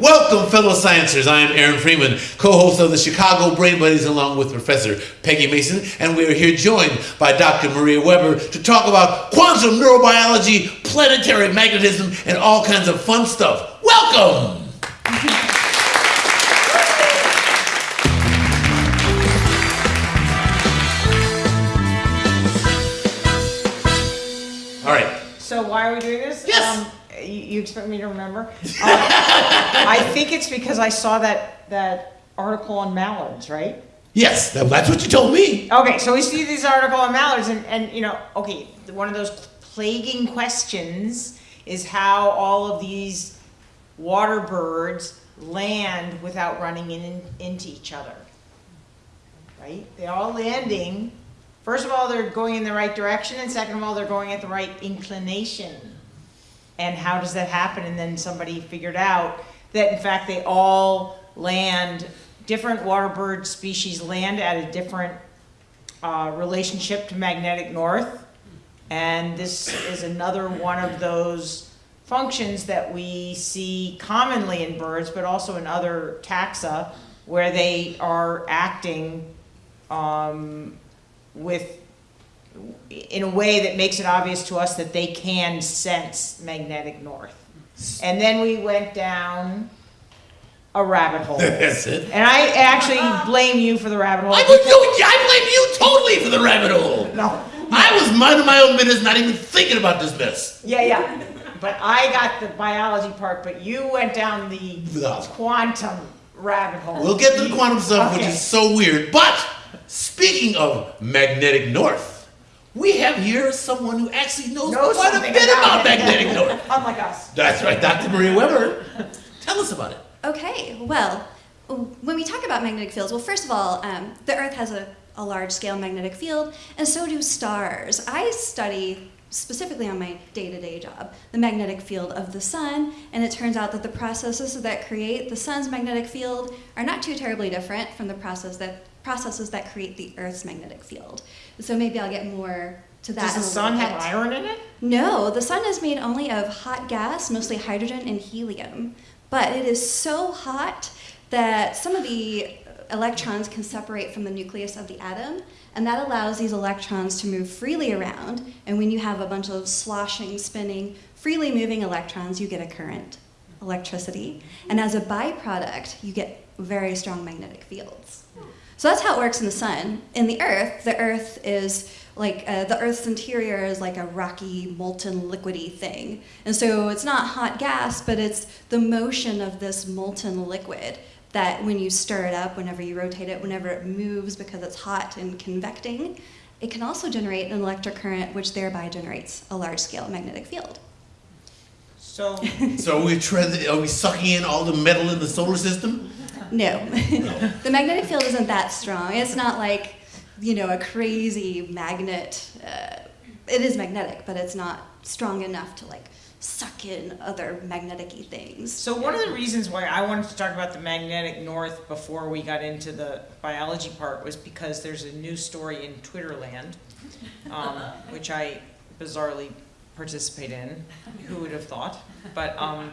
Welcome, fellow sciencers. I am Aaron Freeman, co-host of the Chicago Brain Buddies, along with Professor Peggy Mason, and we are here joined by Dr. Maria Weber to talk about quantum neurobiology, planetary magnetism, and all kinds of fun stuff. Welcome! All right. So why are we doing this? You, expect me to remember? Um, I think it's because I saw that, that article on mallards, right? Yes, that- that's what you told me. Okay, so we see this article on mallards and, and, you know, okay, one of those plaguing questions is how all of these water birds land without running in, into each other. Right? They're all landing. First of all, they're going in the right direction, and second of all, they're going at the right inclination. And how does that happen? And then somebody figured out that in fact they all land, different water bird species land at a different uh, relationship to magnetic north. And this is another one of those functions that we see commonly in birds, but also in other taxa, where they are acting um, with, in a way that makes it obvious to us that they can sense magnetic north. And then we went down a rabbit hole. That's it. And I actually blame you for the rabbit hole. I would do. I blame you totally for the rabbit hole. No. I was minding my own business, not even thinking about this mess. Yeah, yeah. But I got the biology part, but you went down the The- quantum rabbit hole. We'll get to the quantum stuff, which is so weird. But speaking of magnetic north, we have here someone who actually knows Know quite a bit about it. magnetic north. Unlike us. That's right, Dr. Maria Weber. Tell us about it. Okay, well, when we talk about magnetic fields, well, first of all, um, the Earth has a, a large scale magnetic field, and so do stars. I study specifically on my day to day job the magnetic field of the sun, and it turns out that the processes that create the sun's magnetic field are not too terribly different from the process that, processes that create the Earth's magnetic field. So maybe I'll get more to that. Does the sun little have iron in it? No, the sun is made only of hot gas, mostly hydrogen and helium. But it is so hot that some of the electrons can separate from the nucleus of the atom, and that allows these electrons to move freely around. And when you have a bunch of sloshing, spinning, freely moving electrons, you get a current, electricity. And as a byproduct, you get very strong magnetic fields. Hmm. So that's how it works in the sun. In the earth, the earth is like uh, the earth's interior is like a rocky, molten, liquidy thing. And so it's not hot gas, but it's the motion of this molten liquid that when you stir it up, whenever you rotate it, whenever it moves because it's hot and convecting, it can also generate an electric current, which thereby generates a large scale magnetic field. So, So are we, tre- are we sucking in all the metal in the solar system? No. the magnetic field isn't that strong. It's not like, you know, a crazy magnet. Uh, it is magnetic, but it's not strong enough to like suck in other magnetic things. so one of the reasons why I wanted to talk about the magnetic north before we got into the biology part was because there's a new story in Twitterland, um, which I bizarrely participate in. Who would have thought? But um,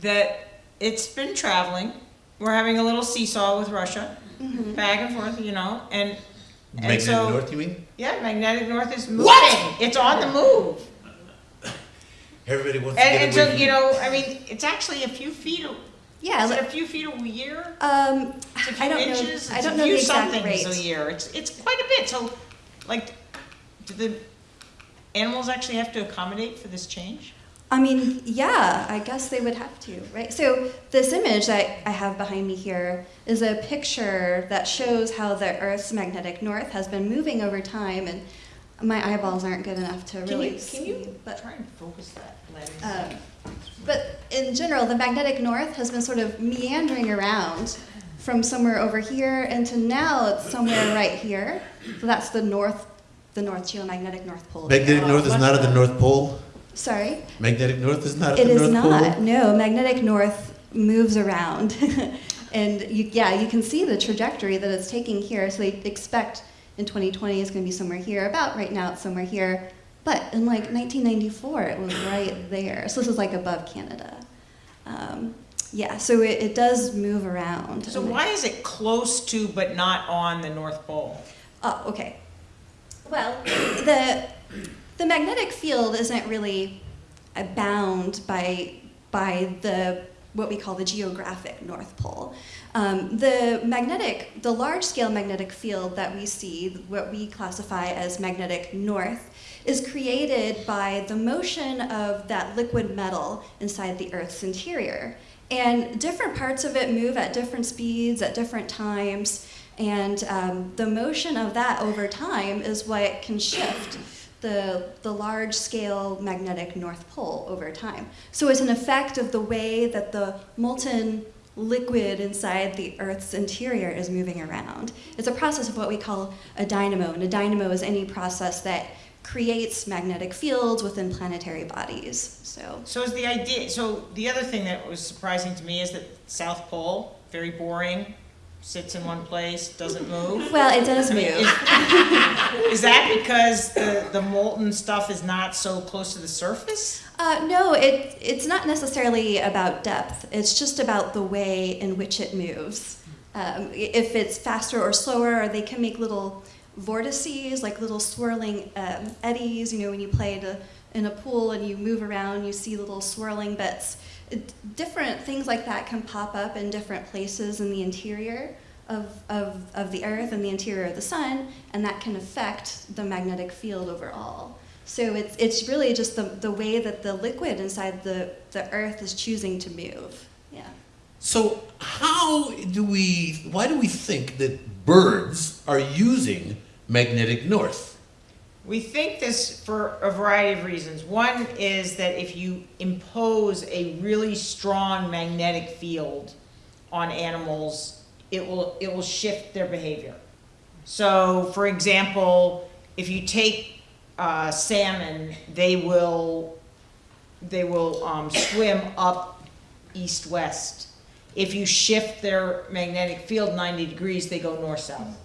that it's been traveling. We're having a little seesaw with Russia, Mhm. back and forth, you know, and and Magnetic so north, you mean? yeah, magnetic north is moving. What? It's on the move. Everybody wants to And, get and away so, from you know, I mean, it's actually a few feet, a- Yeah, is it a few feet a year? um, It's a few I don't inches, know. I it's don't a know few the exact somethings rate. a year, it's, it's quite a bit, so, like, do the animals actually have to accommodate for this change? I mean, yeah, I guess they would have to, right? So this image that I have behind me here is a picture that shows how the Earth's magnetic north has been moving over time, and my eyeballs aren't good enough to Can really you, see. can you but try and focus that lens? Um, but in general, the magnetic north has been sort of meandering around from somewhere over here into now it's somewhere right here. So that's the north, the north geomagnetic north pole. Magnetic north is not at the North Pole. Sorry, Magnetic north is not at it the is North not. Pole. No, magnetic north moves around, and you, yeah, you can see the trajectory that it's taking here. So they expect in 2020 it's going to be somewhere here. About right now, it's somewhere here. But in like 1994, it was right there. So this is like above Canada. Um, Yeah, so it, it does move around. So why is it close to but not on the North Pole? Oh, okay. Well, the the magnetic field isn't really bound by by the what we call the geographic North Pole. Um, the magnetic, the large scale magnetic field that we see, what we classify as magnetic north, is created by the motion of that liquid metal inside the Earth's interior. And different parts of it move at different speeds at different times. And um, the motion of that over time is what can shift the, the large scale magnetic North Pole over time. So it's an effect of the way that the molten liquid inside the Earth's interior is moving around. It's a process of what we call a dynamo. And a dynamo is any process that creates magnetic fields within planetary bodies. So So is the idea, so the other thing that was surprising to me is that South Pole, very boring, sits in one place, doesn't move. Well, it does I mean, move. is, is that because the, the molten stuff is not so close to the surface? Uh, no, it, it's not necessarily about depth. It's just about the way in which it moves. Um, if it's faster or slower, or they can make little vortices, like little swirling um, eddies. You know, when you play in a pool and you move around, you see little swirling bits. Different things like that can pop up in different places in the interior of, of, of the Earth and the interior of the Sun, and that can affect the magnetic field overall. So it's, it's really just the, the way that the liquid inside the, the Earth is choosing to move. Yeah. So how do we? Why do we think that birds are using magnetic north? We think this for a variety of reasons. One is that if you impose a really strong magnetic field on animals, it will, it will shift their behavior. So, for example, if you take uh, salmon, they will, they will um, swim up east-west. If you shift their magnetic field 90 degrees, they go north-south.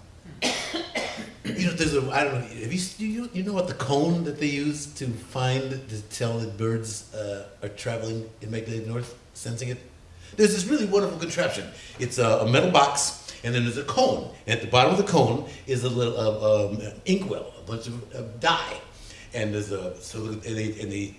You know, there's a I don't know. Have you you you know what the cone that they use to find to tell that birds uh, are traveling in magnetic north, sensing it? There's this really wonderful contraption. It's a, a metal box, and then there's a cone. And at the bottom of the cone is a little uh, um, inkwell, a bunch of uh, dye, and there's a so and they and they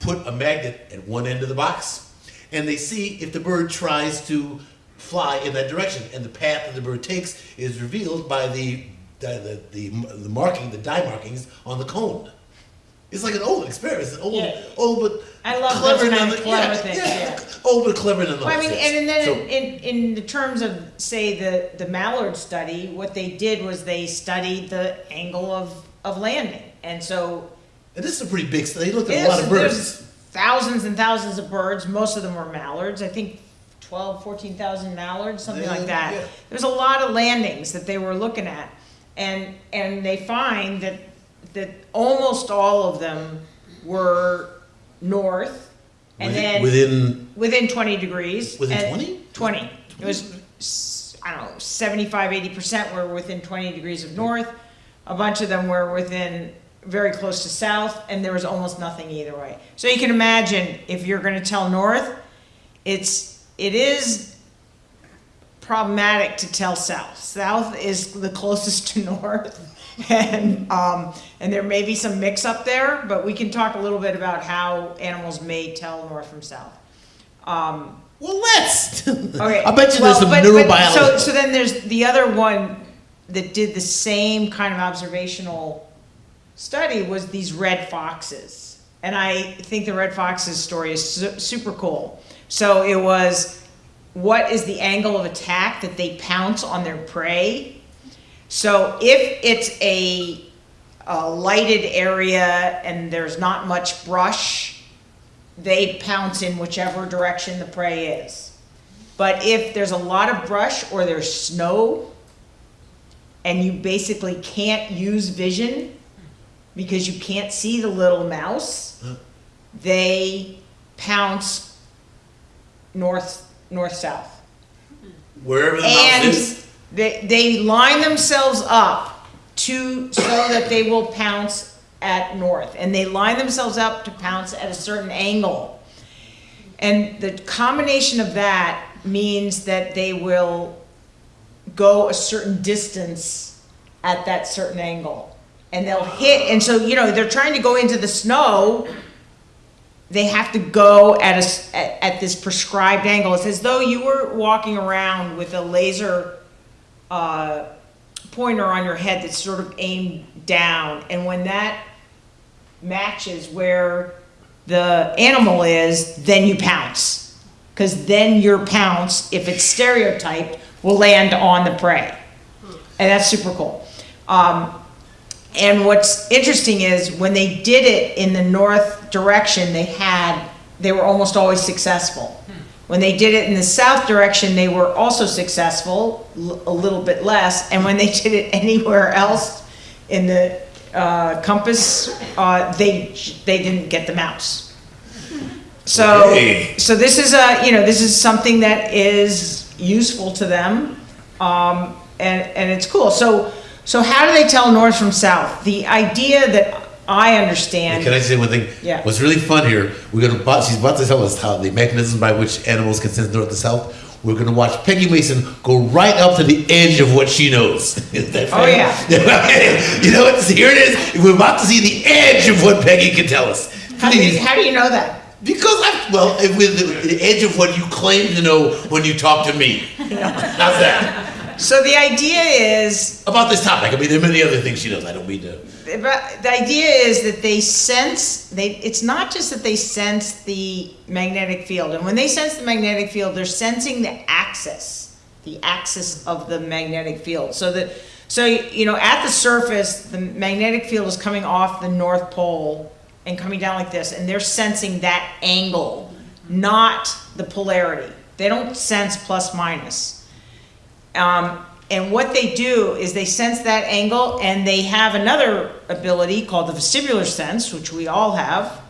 put a magnet at one end of the box, and they see if the bird tries to fly in that direction, and the path that the bird takes is revealed by the the, the, the, marking, the dye markings on the cone. It's like an old experiment. An old, Yeah. old but I love clever those kind of clever yeah, things, yeah, yeah. Old but clever nonetheless. Well, I mean, yes. and then So- in, in the terms of, say, the, the mallard study, what they did was they studied the angle of, of landing. And so and this is a pretty big. study. They looked at a lot of there's birds. thousands and thousands of birds. Most of them were mallards. I think 12, 14,000 mallards, something like that. yeah. There's a lot of landings that they were looking at. And, and they find that, that almost all of them were north. And within, then within within 20 degrees. Within and 20? 20. It was, s- I don't know, 75, 80% were within 20 degrees of north. A bunch of them were within, very close to south, and there was almost nothing either way. So you can imagine, if you're gonna tell north, it's, it is problematic to tell south. South is the closest to north. And, um, and there may be some mix up there, but we can talk a little bit about how animals may tell north from south. Um, well, let's. Okay. I bet you well, there's some but- but- neurobiology. So, so then there's the other one that did the same kind of observational study was these red foxes. And I think the red foxes story is su- super cool. So it was, what is the angle of attack that they pounce on their prey? So if it's a, a lighted area and there's not much brush, they pounce in whichever direction the prey is. But if there's a lot of brush or there's snow, and you basically can't use vision because you can't see the little mouse, they pounce north, north south. Wherever the And is. they, they line themselves up to, so that they will pounce at north. And they line themselves up to pounce at a certain angle. And the combination of that means that they will go a certain distance at that certain angle. And they'll hit, and so, you know, they're trying to go into the snow, they have to go at a, at, at this prescribed angle. It's as though you were walking around with a laser, uh, pointer on your head that's sort of aimed down. And when that matches where the animal is, then you pounce. Because then your pounce, if it's stereotyped, will land on the prey. And that's super cool. Um, and what's interesting is when they did it in the north direction, they had, they were almost always successful. When they did it in the south direction, they were also successful, a little bit less. And when they did it anywhere else in the uh, compass, uh, they they didn't get the mouse. So so this is a you know this is something that is useful to them, um, and and it's cool. So so how do they tell north from south? The idea that I understand. Can I say one thing? Yeah. What's really fun here, we're gonna, bu- she's about to tell us how the mechanism by which animals can sense north to south. We're gonna watch Peggy Mason go right up to the edge of what she knows. Is that oh, fair? Oh, yeah. you know what? Here it is. We're about to see the edge of what Peggy can tell us. how, do you, how do you know that? Because I, well, with the, the edge of what you claim to know when you talk to me. How's that? So the idea is About this topic. I mean, there are many other things she knows. I don't mean to. But the idea is that they sense they it's not just that they sense the magnetic field and when they sense the magnetic field they're sensing the axis the axis of the magnetic field so that so you know at the surface the magnetic field is coming off the north pole and coming down like this and they're sensing that angle not the polarity they don't sense plus minus um, and what they do is they sense that angle and they have another ability called the vestibular sense, which we all have.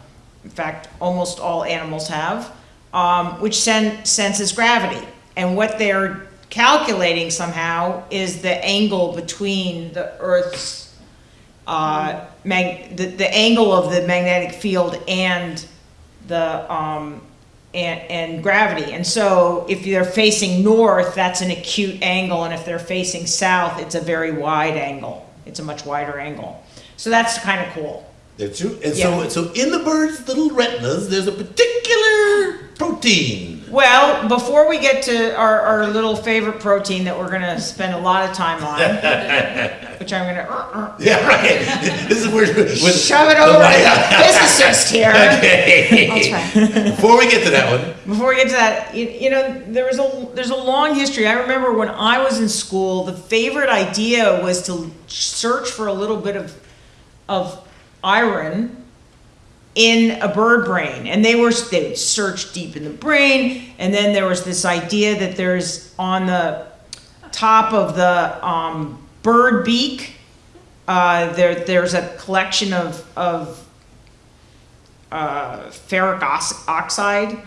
In fact, almost all animals have, um, which sen- senses gravity. And what they're calculating somehow is the angle between the Earth's uh, the, the angle of the magnetic field and the um, and, and gravity. And so if they're facing north, that's an acute angle, and if they're facing south, it's a very wide angle. It's a much wider angle. So that's kind of cool. That's true. And Yeah. so, so in the bird's little retinas, there's a particular protein. Well, before we get to our, our little favorite protein that we're gonna spend a lot of time on, which I'm gonna uh, uh, Yeah, right. this is where. With, shove it over to the physicist here. Okay. I'll try. Before we get to that one, Before we get to that, you, you know, there was a there's a long history. I remember when I was in school, the favorite idea was to search for a little bit of of iron in a bird brain, and they were they would search deep in the brain, and then there was this idea that there's on the top of the um, bird beak. Uh, there, there's a collection of, of uh, ferric oxide,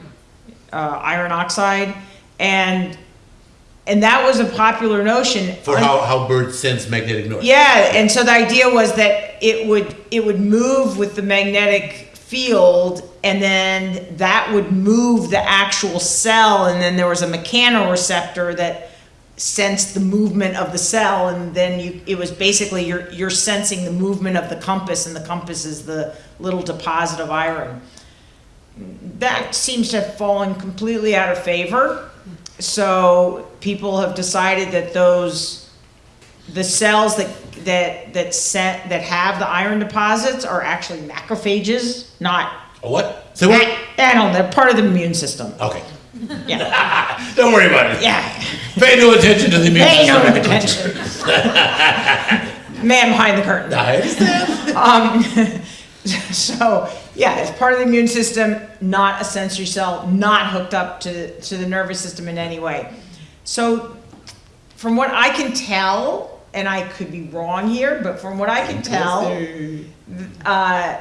uh, iron oxide, and and that was a popular notion. for how, how birds sense magnetic north. Yeah, and so the idea was that it would it would move with the magnetic field, and then that would move the actual cell, and then there was a mechanoreceptor that sensed the movement of the cell, and then you it was basically you're you're sensing the movement of the compass, and the compass is the little deposit of iron. That seems to have fallen completely out of favor. So people have decided that those the cells that that that set that have the iron deposits are actually macrophages, not A what? So what? I don't know, they're part of the immune system. Okay. Yeah. Don't worry about it. Yeah. Pay no attention to the immune Pay no system. attention. Man behind the curtain. I understand. Um, so yeah, it's part of the immune system, not a sensory cell, not hooked up to to the nervous system in any way. So, from what I can tell, and I could be wrong here, but from what I can tell, uh,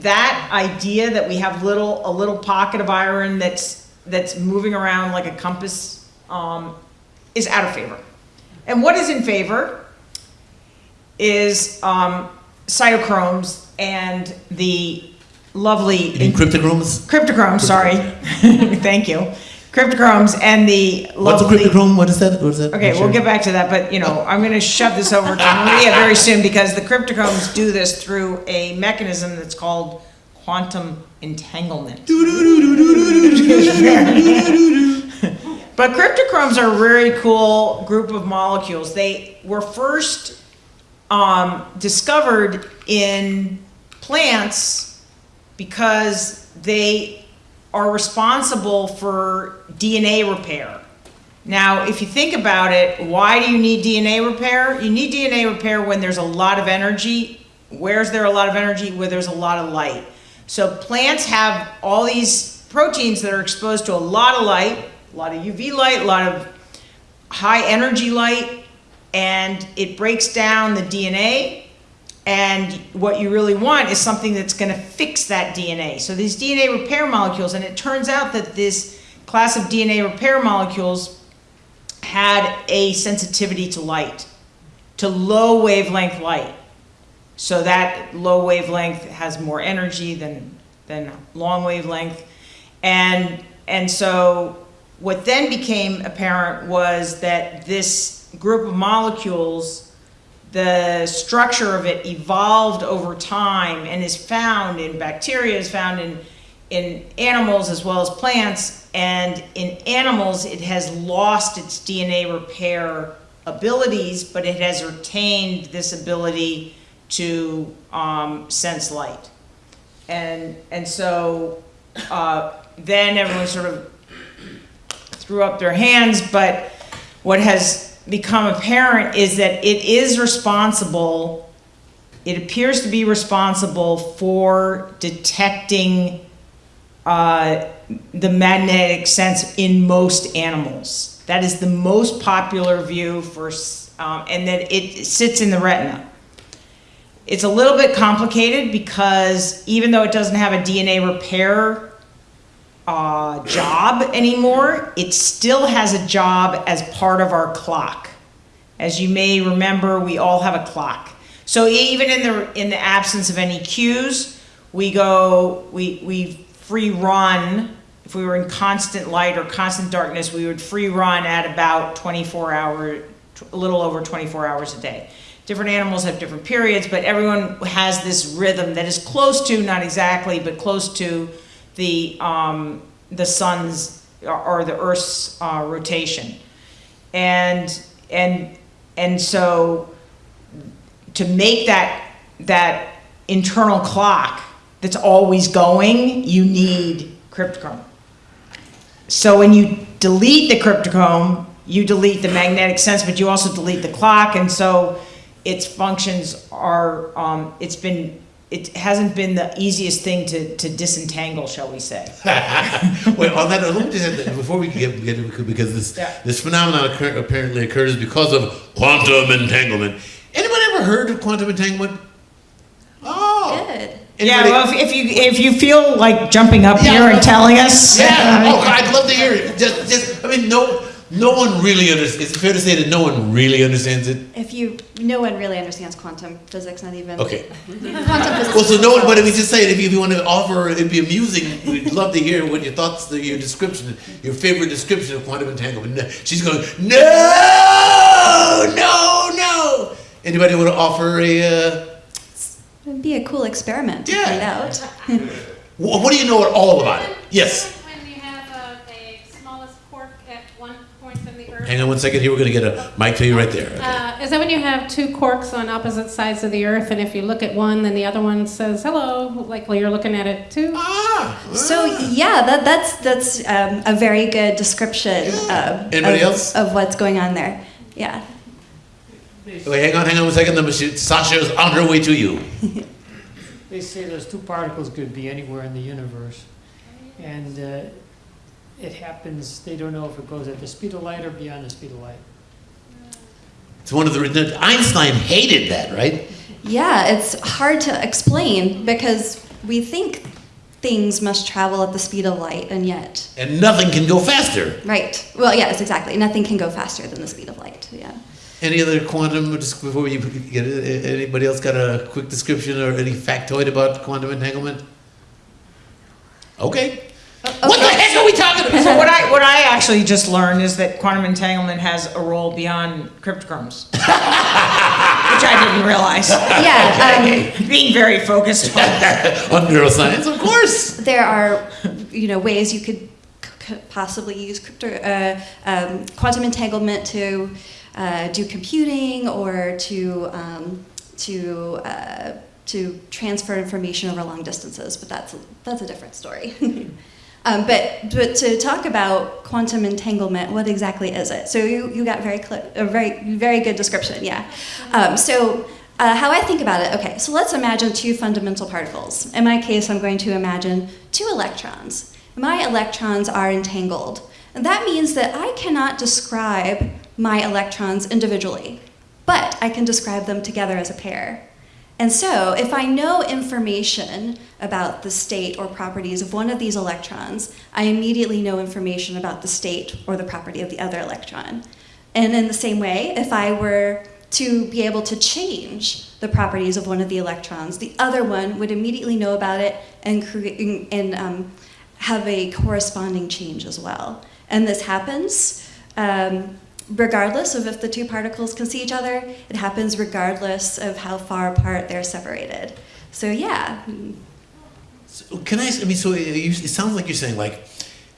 that idea that we have little a little pocket of iron that's that's moving around like a compass um, is out of favor. And what is in favor is um, cytochromes and the lovely mean cryptochromes? cryptochrome. Sorry, thank you, cryptochromes, and the What's a lovely. cryptochrome? What is that? What is that? Okay, we'll get back to that, but you know, I'm gonna shove this over to Maria very soon because the cryptochromes do this through a mechanism that's called quantum entanglement. But cryptochromes are a very cool group of molecules. They were first um, discovered in plants because they are responsible for DNA repair. Now, if you think about it, why do you need DNA repair? You need DNA repair when there's a lot of energy. Where's there a lot of energy? Where there's a lot of light. So plants have all these proteins that are exposed to a lot of light, a lot of UV light, a lot of high energy light, and it breaks down the DNA. And what you really want is something that's going to fix that DNA. So these DNA repair molecules, and it turns out that this class of DNA repair molecules had a sensitivity to light, to low wavelength light. So that low wavelength has more energy than, than long wavelength. And, and so what then became apparent was that this group of molecules, the structure of it evolved over time and is found in bacteria, is found in, in animals as well as plants. And in animals, it has lost its DNA repair abilities, but it has retained this ability to um, sense light. And, and so uh, then everyone sort of threw up their hands, but what has become apparent is that it is responsible, it appears to be responsible for detecting uh, the magnetic sense in most animals. That is the most popular view for, um, and that it sits in the retina. It's a little bit complicated because even though it doesn't have a DNA repair uh, job anymore, it still has a job as part of our clock. As you may remember, we all have a clock. So even in the in the absence of any cues, we go we we free run. If we were in constant light or constant darkness, we would free run at about 24 hour, a little over 24 hours a day. Different animals have different periods, but everyone has this rhythm that is close to, not exactly, but close to the um, the sun's or, the Earth's uh, rotation, and and and so to make that that internal clock that's always going, you need cryptochrome. So when you delete the cryptochrome, you delete the magnetic sense, but you also delete the clock, and so its functions are, um, it's been, it hasn't been the easiest thing to, to disentangle, shall we say. Wait, on that, note, let me just add that before we get, get into because this Yeah. this phenomenon occur, apparently occurs because of quantum entanglement. Anyone ever heard of quantum entanglement? Oh, Good. Yeah, well, if if you, if you feel like jumping up Yeah, here and telling us. Yeah. Oh, I'd love to hear it. Just, just. I mean, no, no one really understands. Is it fair to say that no one really understands it? If you, no one really understands quantum physics, not even. Okay. Quantum physics. Well, so no one. But if we just say it, if you, if you want to offer, it'd be amusing. We'd love to hear what your thoughts, your description, your favorite description of quantum entanglement. She's going, no, no, no. Anybody want to offer a? Uh, It'd be a cool experiment to Yeah. find out. wh- what do you know at all about it? Yes. When you have a, a smallest quark at one point in the Earth. Hang on one second here. We're going to get a mic to you right there. Okay. Uh, is that when you have two quarks on opposite sides of the Earth, and if you look at one, then the other one says hello, like well, you're looking at it too? Ah. So yeah, that, that's that's um, a very good description Anybody of, else? of what's going on there. Yeah. Wait, hang on, hang on one second. Then she- Sasha's on her way to you. They say those two particles could be anywhere in the universe. And uh, it happens, they don't know if it goes at the speed of light or beyond the speed of light. It's one of the reasons Einstein hated that, right? Yeah, it's hard to explain because we think things must travel at the speed of light, and yet, And nothing can go faster. right? Well, yes, exactly. Nothing can go faster than the speed of light. Yeah. Any other quantum? Just before we get it, anybody else got a quick description or any factoid about quantum entanglement? Okay. What the heck are we talking about? So what I, what I actually just learned is that quantum entanglement has a role beyond cryptochromes. Which I didn't realize, Yeah, um, being very focused on. On neuroscience, of course. there are, you know, ways you could c- possibly use crypto, uh, um, quantum entanglement to uh, do computing or to um, to uh, to transfer information over long distances, but that's that's a different story. Um, but but to talk about quantum entanglement, what exactly is it? So you, you got very a very very good description, yeah. Um, so. Uh, how I think about it, okay, so let's imagine two fundamental particles. In my case, I'm going to imagine two electrons. My electrons are entangled. And that means that I cannot describe my electrons individually, but I can describe them together as a pair. And so, if I know information about the state or properties of one of these electrons, I immediately know information about the state or the property of the other electron. And in the same way, if I were to be able to change the properties of one of the electrons, the other one would immediately know about it and, and um, have a corresponding change as well. And this happens um, regardless of if the two particles can see each other, it happens regardless of how far apart they're separated. So, yeah, So Can I, I mean, so it, it sounds like you're saying like,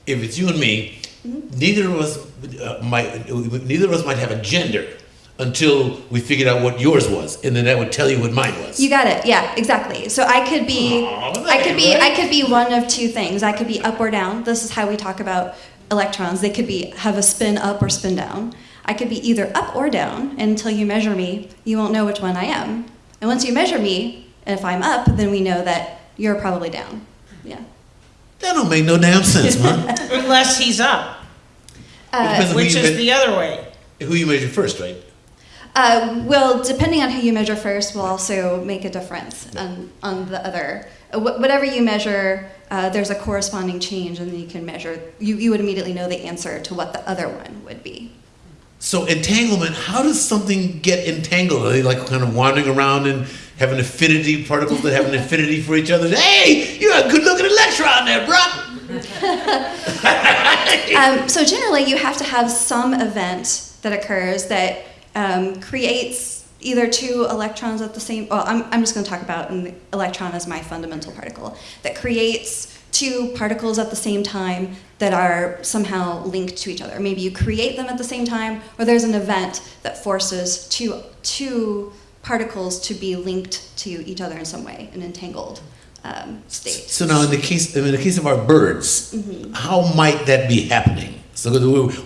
if it's you and me, neither of us uh, might, neither of us might have a gender until we figured out what yours was, and then that would tell you what mine was. You got it. Yeah, exactly. So I could be, Aw, that I could be, right. I could be one of two things. I could be up or down. This is how we talk about electrons. They could be have a spin up or spin down. I could be either up or down. And until you measure me, you won't know which one I am. And once you measure me, if I'm up, then we know that you're probably down. Yeah. That don't make no damn sense, man. Unless he's up, Uh, Depends on who which is the other way. Who you measure first, right? Uh, well, depending on who you measure first, will also make a difference on, on the other. Uh, wh- whatever you measure, uh, there's a corresponding change, and then you can measure. You, you would immediately know the answer to what the other one would be. So entanglement, how does something get entangled? Are they like kind of wandering around and have an affinity, particles that have an affinity for each other? Hey, you got a good looking electron there, bro. Um, so generally, you have to have some event that occurs that um, creates either two electrons at the same. Well, I'm, I'm just going to talk about an electron as my fundamental particle that creates two particles at the same time that are somehow linked to each other. Maybe you create them at the same time, or there's an event that forces two two particles to be linked to each other in some way, an entangled um, state. So now, in the case, in the case of our birds, how might that be happening? So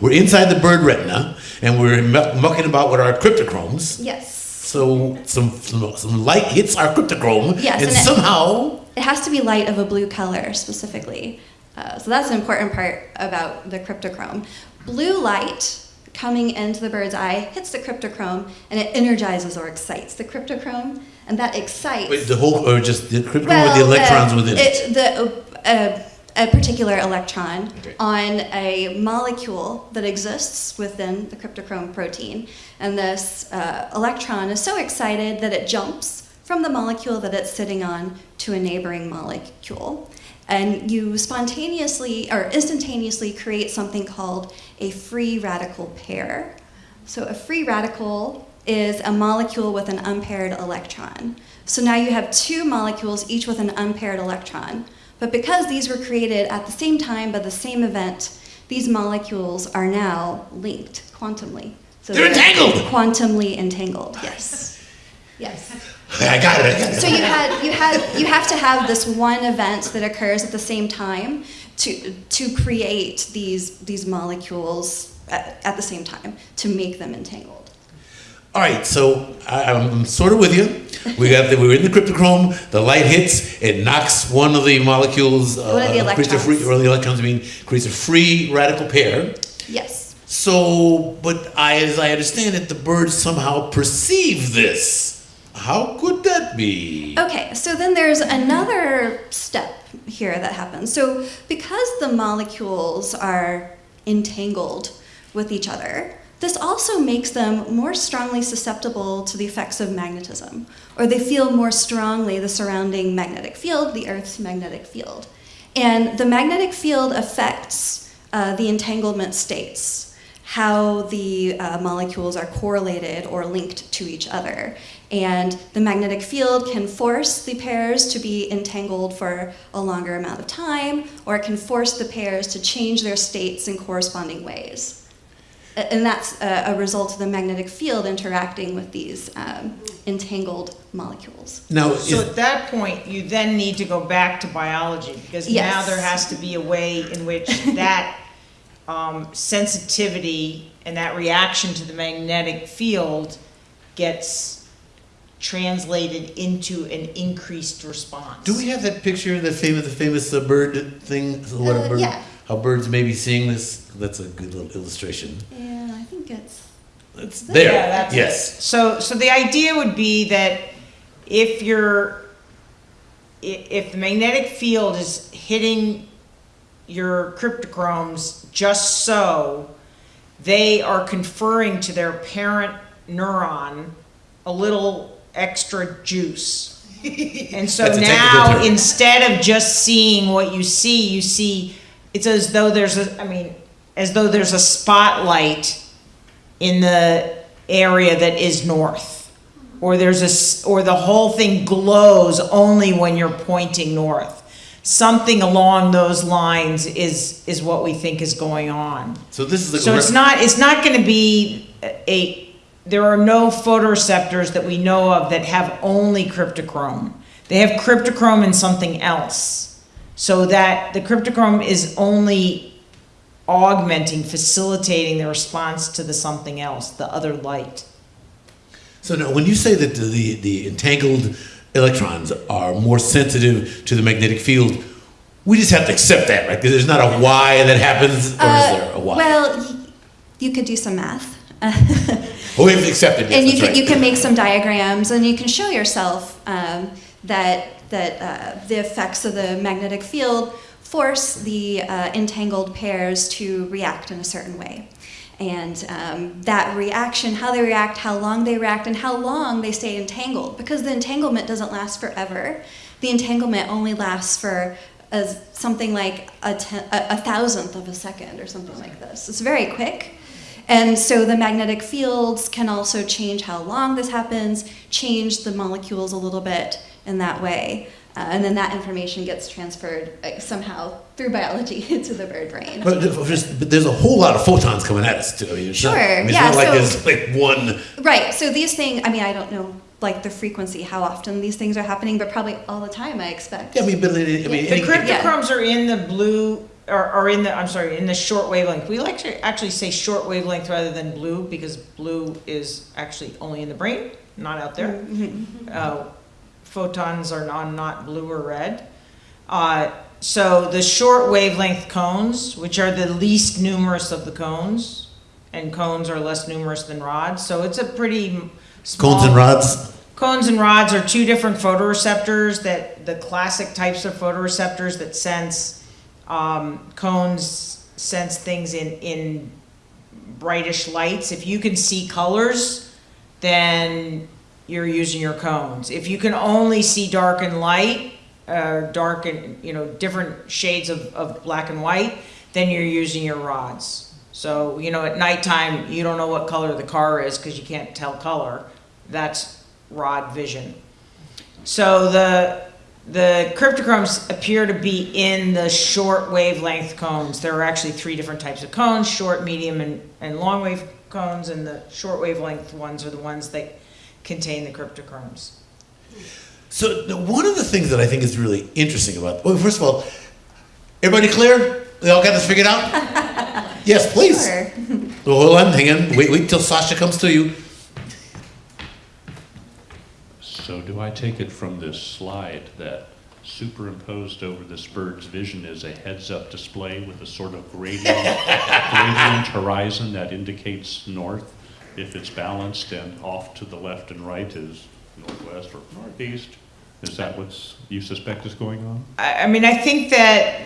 we're inside the bird retina, and we're mucking about with our cryptochromes. Yes. So some, some some light hits our cryptochrome, Yes, and, and it- somehow It has to be light of a blue color specifically. Uh, so that's an important part about the cryptochrome. Blue light coming into the bird's eye hits the cryptochrome and it energizes or excites the cryptochrome, and that excites. wait, the whole or just the cryptochrome with the electrons uh, within it. it. The, uh, a particular electron Okay. on a molecule that exists within the cryptochrome protein. And this uh, electron is so excited that it jumps from the molecule that it's sitting on to a neighboring molecule. And you spontaneously or instantaneously create something called a free radical pair. So a free radical is a molecule with an unpaired electron. So now you have two molecules, each with an unpaired electron. But because these were created at the same time by the same event, these molecules are now linked quantumly. So They're entangled! Quantumly entangled, yes. Yes. I got it. I got it. So you had you had you have to have this one event that occurs at the same time to to create these these molecules at, at the same time to make them entangled. All right, so I, I'm sort of with you. We got the, we were in the cryptochrome. The light hits. It knocks one of the molecules. Uh, One of the creates a free, electrons. or the electrons. I mean, creates a free radical pair. Yes. So, but I, as I understand it, the birds somehow perceive this. How could that be? Okay, so then there's another step here that happens. So because the molecules are entangled with each other, this also makes them more strongly susceptible to the effects of magnetism, or they feel more strongly the surrounding magnetic field, the Earth's magnetic field. And the magnetic field affects uh, the entanglement states, how the uh, molecules are correlated or linked to each other. And the magnetic field can force the pairs to be entangled for a longer amount of time, or it can force the pairs to change their states in corresponding ways. A- And that's a, a result of the magnetic field interacting with these um, entangled molecules. Now, So at that point, you then need to go back to biology, because now there has to be a way in which that um, sensitivity and that reaction to the magnetic field gets translated into an increased response. do we have that picture, of the famous, the famous uh, bird thing? What a Uh, bird, yeah. How birds may be seeing this? That's a good little illustration. Yeah, I think it's. It's there. Yeah, that's it. yes. So, so the idea would be that if you're, if the magnetic field is hitting your cryptochromes just so, they are conferring to their parent neuron a little extra juice. And so That's a technical now, instead of just seeing what you see, you see, it's as though there's a, I mean, as though there's a spotlight in the area that is north. Or there's a, or the whole thing glows only when you're pointing north. Something along those lines is, is what we think is going on. So this is the. So it's not, it's not gonna be a, there are no photoreceptors that we know of that have only cryptochrome. They have cryptochrome and something else. So that the cryptochrome is only augmenting, facilitating the response to the something else, the other light. So now, when you say that the, the, the entangled electrons are more sensitive to the magnetic field, we just have to accept that, right? 'Cause There's not a why that happens, or is there a why? Uh, Well, you could do some math. oh, we have to accept it. Yes, and you can, right. you can make some diagrams and you can show yourself um, that, that uh, the effects of the magnetic field force the uh, entangled pairs to react in a certain way. And um, that reaction, how they react, how long they react, and how long they stay entangled, because the entanglement doesn't last forever. The entanglement only lasts for as something like a, a, a thousandth of a second or something like this. It's very quick. And so the magnetic fields can also change how long this happens, change the molecules a little bit in that way. Uh, and then that information gets transferred uh, somehow through biology to the bird brain. But, but there's a whole lot of photons coming at us too. I mean, it's not, Sure, I mean, it's yeah, not like so- there's like one. Right, so these things, I mean, I don't know like the frequency, how often these things are happening, but probably all the time, I expect. Yeah, I mean, but I mean, Yeah. The cryptochromes are in the blue, or, or in the, I'm sorry, in the short wavelength. We like to actually say short wavelength rather than blue, because blue is actually only in the brain, not out there. Mm-hmm. Uh, Photons are non, not blue or red. Uh, so the short wavelength cones, which are the least numerous of the cones, and cones are less numerous than rods, so it's a pretty small. cones and rods. Cones and rods are two different photoreceptors that, the classic types of photoreceptors that sense, um, cones sense things in, in brightish lights. If you can see colors, then you're using your cones. If you can only see dark and light, uh, dark and, you know, different shades of, of black and white, then you're using your rods. So, you know, at nighttime, you don't know what color the car is because you can't tell color. That's rod vision. So the, the cryptochromes appear to be in the short wavelength cones. There are actually three different types of cones, short, medium, and, and long wave cones, and the short wavelength ones are the ones that contain the cryptochromes. So the- one of the things that I think is really interesting about, well, first of all, everybody clear? They all got this figured out? yes, please. Sure. Well, hold on, hang on. Wait, wait till Sasha comes to you. So do I take it from this slide that superimposed over this bird's vision is a heads-up display with a sort of gradient, gradient horizon that indicates north? If it's balanced and off to the left and right is northwest or northeast? Is that what you suspect is going on? I, I mean, I think that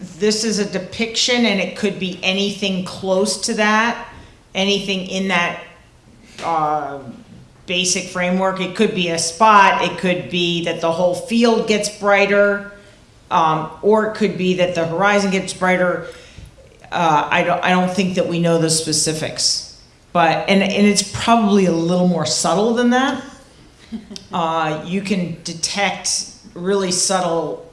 this is a depiction and it could be anything close to that, anything in that uh, basic framework. It could be a spot, it could be that the whole field gets brighter. Um, or it could be that the horizon gets brighter. Uh, I don't, I don't think that we know the specifics. But, and, and it's probably a little more subtle than that. Uh, you can detect really subtle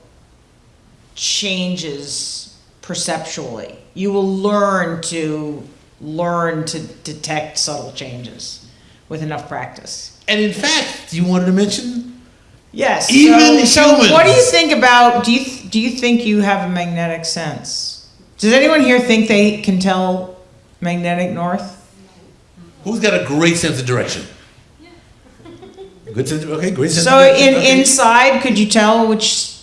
changes perceptually. You will learn to learn to detect subtle changes with enough practice. And in fact, you wanted to mention Yes. Even so, so what do you think about? Do you do you think you have a magnetic sense? Does anyone here think they can tell magnetic north? Who's got a great sense of direction. Good sense. Of, okay, great sense. So of direction. in okay. inside, could you tell which?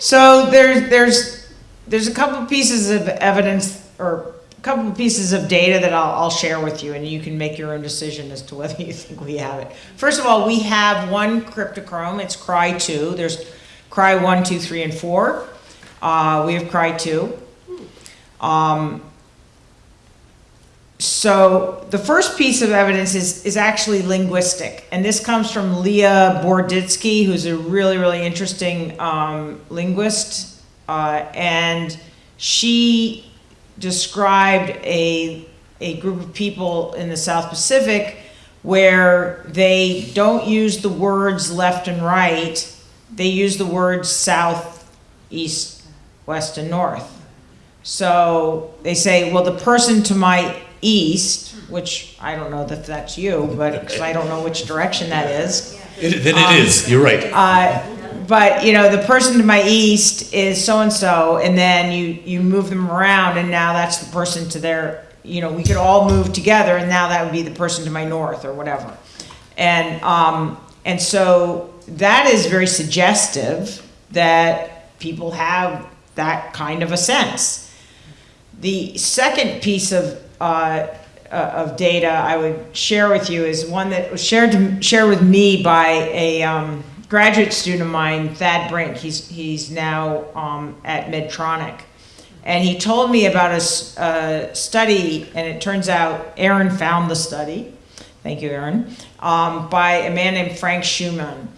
So there's there's there's a couple pieces of evidence or a couple pieces of data that I'll, I'll share with you, and you can make your own decision as to whether you think we have it. First of all, we have one cryptochrome. It's Cry two. There's Cry one, two, three, and four. Uh, we have Cry two. Um, so the first piece of evidence is, is actually linguistic, and this comes from Lera Boroditsky, who's a really, really interesting um, linguist, uh, and she described a, a group of people in the South Pacific where they don't use the words left and right, they use the words south, east, west, and north. So they say, well, the person to my east, which I don't know that that's you, but 'cause I don't know which direction that is. It- then it is. You're right. Uh, but you know, the person to my east is so and so, and then you you move them around, and now that's the person to their. You know, we could all move together, and now that would be the person to my north or whatever. And um, and so that is very suggestive that people have that kind of a sense. The second piece of uh, of data I would share with you is one that was shared to, shared with me by a um, graduate student of mine, Thad Brink. He's he's now um, at Medtronic, and he told me about a study, and it turns out Aaron found the study. Thank you, Aaron. Um, by a man named Frank Schumann,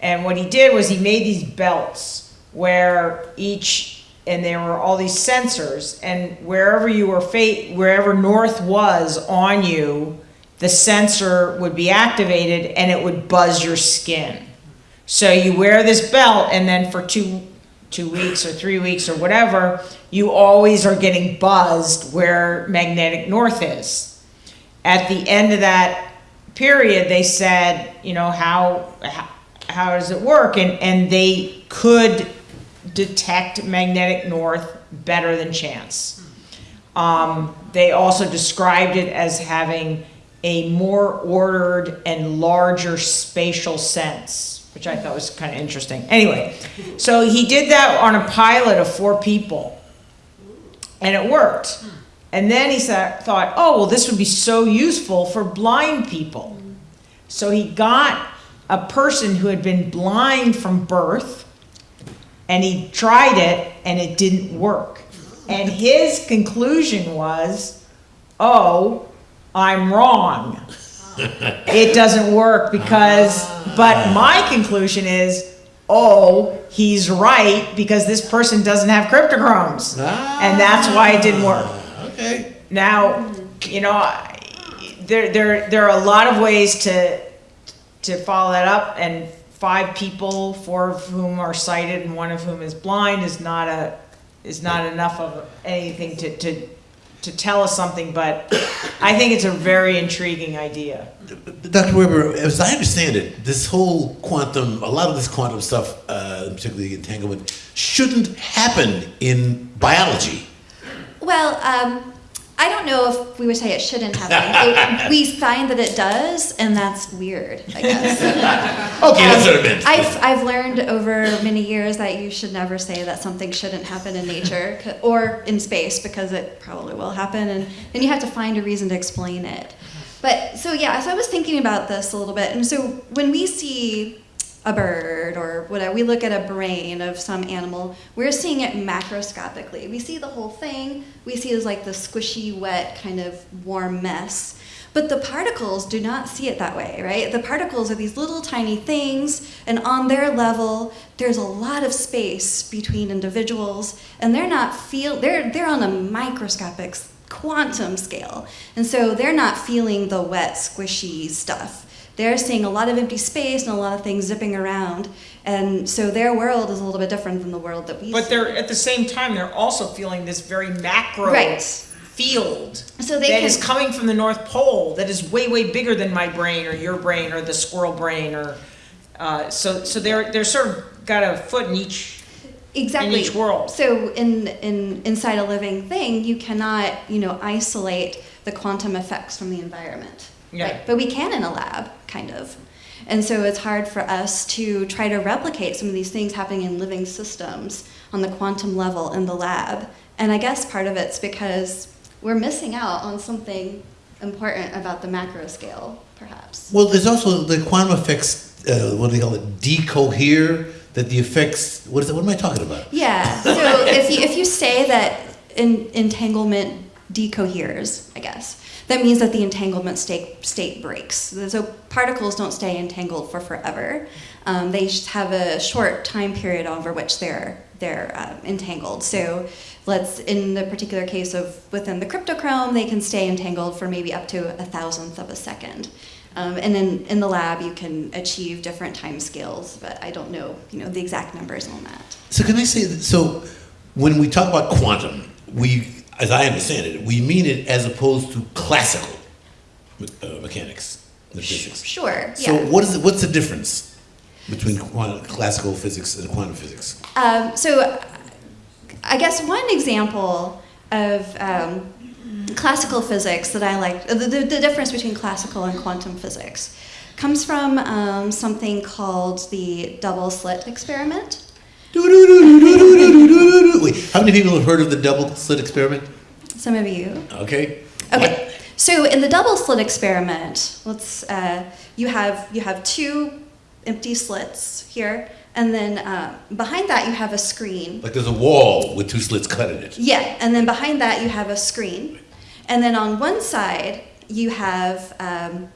and what he did was he made these belts where each and there were all these sensors and wherever you were fa- wherever north was on you the sensor would be activated and it would buzz your skin. So you wear this belt and then for two two weeks or three weeks or whatever you always are getting buzzed where magnetic north is. At the end of that period they said you know how how, how does it work? And and they could detect magnetic north better than chance. Um, they also described it as having a more ordered and larger spatial sense, which I thought was kind of interesting. Anyway, so he did that on a pilot of four people, and it worked. And then he thought, oh, well, this would be so useful for blind people. So he got a person who had been blind from birth and he tried it and it didn't work. And his conclusion was, oh, I'm wrong. It doesn't work because, but my conclusion is, oh, he's right because this person doesn't have cryptochromes. And that's why it didn't work. Ah, okay. Now, you know, there, there, there are a lot of ways to, to follow that up, and five people, four of whom are sighted and one of whom is blind, is not a, is not enough of anything to, to, to tell us something, but I think it's a very intriguing idea. Dr. Weber, as I understand it, this whole quantum, a lot of this quantum stuff, uh, particularly entanglement, shouldn't happen in biology. Well, um, I don't know if we would say it shouldn't happen. It- we find that it does, and that's weird, I guess. Okay, that's what I meant. I've, I've learned over many years that you should never say that something shouldn't happen in nature or in space because it probably will happen, and then you have to find a reason to explain it. But so yeah, so I was thinking about this a little bit, and so when we see a bird or whatever, we look at a brain of some animal, we're seeing it macroscopically. We see the whole thing. We see it as like the squishy, wet, kind of warm mess. But the particles do not see it that way, right? The particles are these little tiny things, and on their level, there's a lot of space between individuals, and they're not feel they're they're on a microscopic quantum scale, and so they're not feeling the wet, squishy stuff. They're seeing a lot of empty space and a lot of things zipping around, and so their world is a little bit different than the world that we But see. they're, at the same time, they're also feeling this very macro Right. field. So they that can- is coming from the North Pole, that is way, way bigger than my brain or your brain or the squirrel brain or, uh, so, so they're, they're sort of got a foot in each, exactly each world. So in in inside a living thing, you cannot you know isolate the quantum effects from the environment. Yeah. Right? But we can in a lab, kind of. And so it's hard for us to try to replicate some of these things happening in living systems on the quantum level in the lab. And I guess part of it's because we're missing out on something important about the macro scale, perhaps. Well, there's also the quantum effects. Uh, what do they call it? Decohere. That the effects. What is it? What am I talking about? Yeah. So if you if you say that in, entanglement decoheres, I guess that means that the entanglement state state breaks. So particles don't stay entangled for forever. Um, they have a short time period over which they're they're uh, entangled. So let's in the particular case of within the cryptochrome, they can stay entangled for maybe up to a thousandth of a second. Um, and in, in the lab, you can achieve different time scales, but I don't know, you know, the exact numbers on that. So can I say that? So when we talk about quantum, we, as I understand it, we mean it as opposed to classical uh, mechanics, the physics. Sure. So yeah. what is it, what's the difference between quantum, classical physics and quantum physics? Um, so, I guess one example of um, classical physics that I like, the, the, the difference between classical and quantum physics, comes from um, something called the double slit experiment. Wait, how many people have heard of the double slit experiment? Some of you. Okay. Okay. So in the double slit experiment, let's uh, you have you have two empty slits here, and then uh, behind that you have a screen. Like there's a wall with two slits cut in it. Yeah, and then behind that you have a screen, and then on one side you have, um,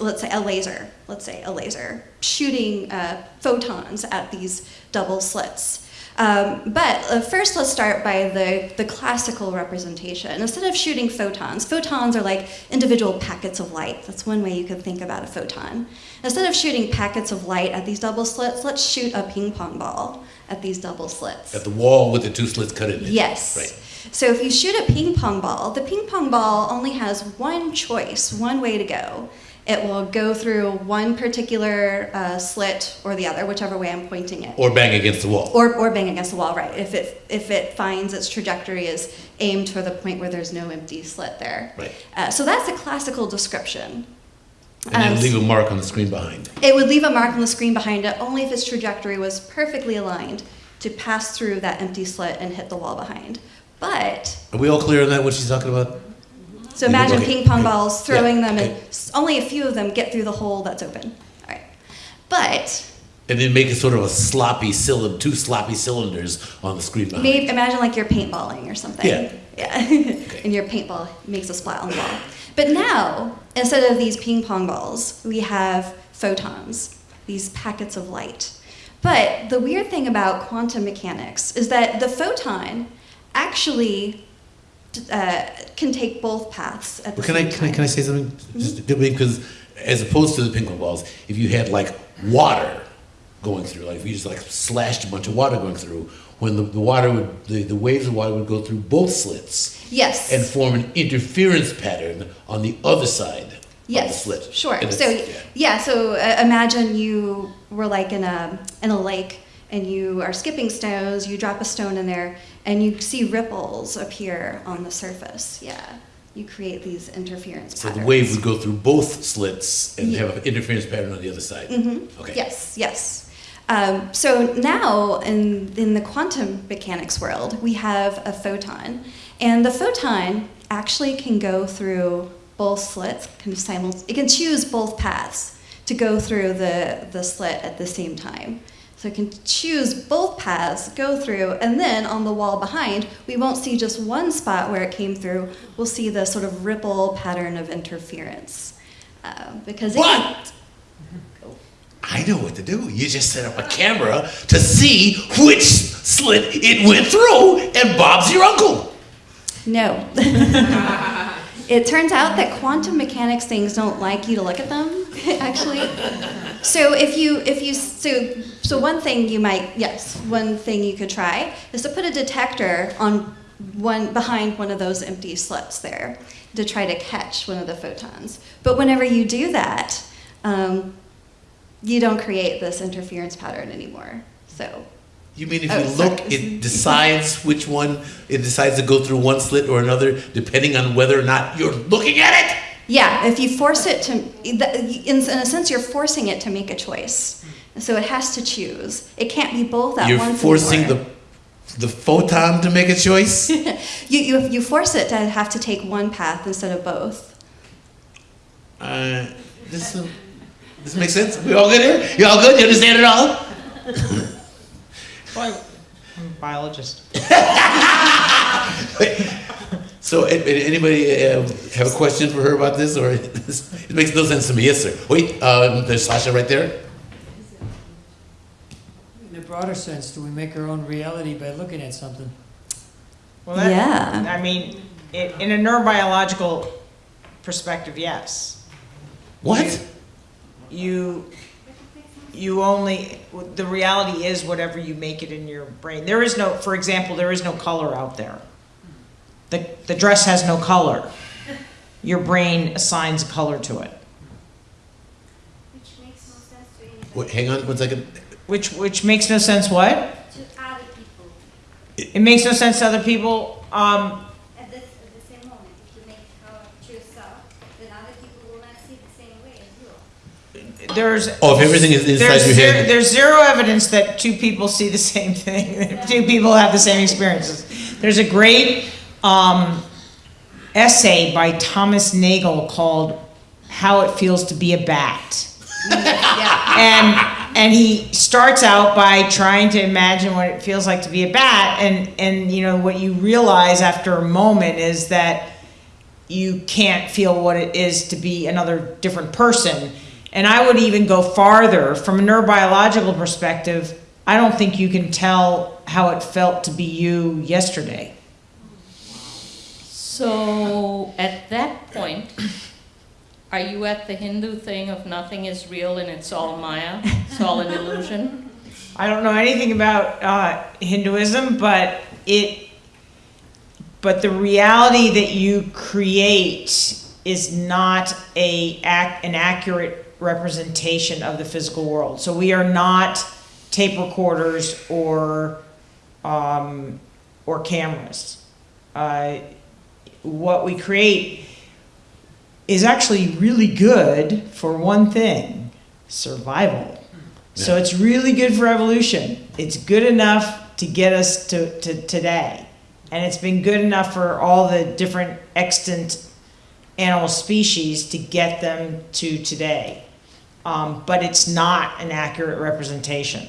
let's say, a laser. Let's say a laser shooting uh, photons at these double slits. Um, but uh, first, let's start by the, the classical representation. Instead of shooting photons, photons are like individual packets of light. That's one way you could think about a photon. Instead of shooting packets of light at these double slits, let's shoot a ping pong ball at these double slits. At the wall with the two slits cut in it. Yes. Right. So if you shoot a ping pong ball, the ping pong ball only has one choice, one way to go. It will go through one particular uh, slit or the other, whichever way I'm pointing it. Or bang against the wall. Or, or bang against the wall, right? If it if it finds its trajectory is aimed for the point where there's no empty slit there. Right. Uh, so that's a classical description. And Um, leave a mark on the screen behind. It would leave a mark on the screen behind it only if its trajectory was perfectly aligned to pass through that empty slit and hit the wall behind. But Are we all clear on that, what she's talking about? So imagine Okay. ping pong balls, throwing Yeah, them, and okay. only a few of them get through the hole that's open. All right. But And then make it sort of a sloppy cylinder, two sloppy cylinders on the screen behind. maybe imagine like you're paintballing or something. Yeah. Yeah. and your paintball makes a splat on the wall. But now, instead of these ping pong balls, we have photons, these packets of light. But the weird thing about quantum mechanics is that the photon actually uh, can take both paths at the But can same I, can I, can I say something? Just because as opposed to the ping pong balls, if you had like water going through, like if you just like slashed a bunch of water going through, when the, the water would, the, the waves of water would go through both slits Yes. and form an interference pattern on the other side of the Yes, slit. sure. So yeah. yeah, so uh, imagine you were like in a in a lake and you are skipping stones. You drop a stone in there and you see ripples appear on the surface. Yeah, you create these interference So patterns. the wave would go through both slits and Yeah. have an interference pattern on the other side. Mm -hmm. Okay. Yes, yes. Um, so now in, in the quantum mechanics world, we have a photon. And the photon actually can go through both slits, kind of simul- it can choose both paths to go through the, the slit at the same time. So it can choose both paths, go through, and then on the wall behind, we won't see just one spot where it came through. We'll see the sort of ripple pattern of interference. Uh, because it can- But I know what to do. You just set up a camera to see which slit it went through, and Bob's your uncle. No. it turns out that quantum mechanics things don't like you to look at them, actually. So if you if you so so one thing you might yes one thing you could try is to put a detector on one behind one of those empty slits there to try to catch one of the photons. But whenever you do that, um, you don't create this interference pattern anymore. So You mean if Oh, you sorry. look, it decides which one, it decides to go through one slit or another, depending on whether or not you're looking at it? Yeah, if you force it to, in, in a sense, you're forcing it to make a choice. So it has to choose. It can't be both at You're once. forcing anymore. the, the photon to make a choice? you, you, you force it to have to take one path instead of both. Uh, this, uh, this makes sense? We all good here? You all good? You understand it all? Well, I'm a biologist. So, a- a- anybody uh, have a question for her about this, or it makes no sense to me? Yes, sir. Wait, um, there's Sasha right there. In a broader sense, do we make our own reality by looking at something? Well, that, Yeah. I mean, in, in a neurobiological perspective, yes. What? You, you only, the reality is whatever you make it in your brain. There is no, for example, there is no color out there. The, the dress has no color. Your brain assigns color to it, Which makes no sense to anybody. Wait, hang on one second. which, which makes no sense what? To other people. It makes no sense to other people. Um, At this, at the same moment, if you make color choose up, then other people will not see the same way as you. There's. Oh, if everything is inside There's your zero, head. there's zero evidence that two people see the same thing. two people have the same experiences. There's a great um, essay by Thomas Nagel called "How It Feels to Be a Bat," and and he starts out by trying to imagine what it feels like to be a bat, and and you know what you realize after a moment is that you can't feel what it is to be another different person. And I would even go farther from a neurobiological perspective. I don't think you can tell how it felt to be you yesterday. So at that point, are you at the Hindu thing of nothing is real and it's all Maya? It's all an illusion? I don't know anything about uh, Hinduism, but it, but the reality that you create is not a an accurate representation of the physical world. So we are not tape recorders or um, or cameras. Uh, what we create is actually really good for one thing: survival. So it's really good for evolution. It's good enough to get us to, to today. And it's been good enough for all the different extant animal species to get them to today. Um, but it's not an accurate representation.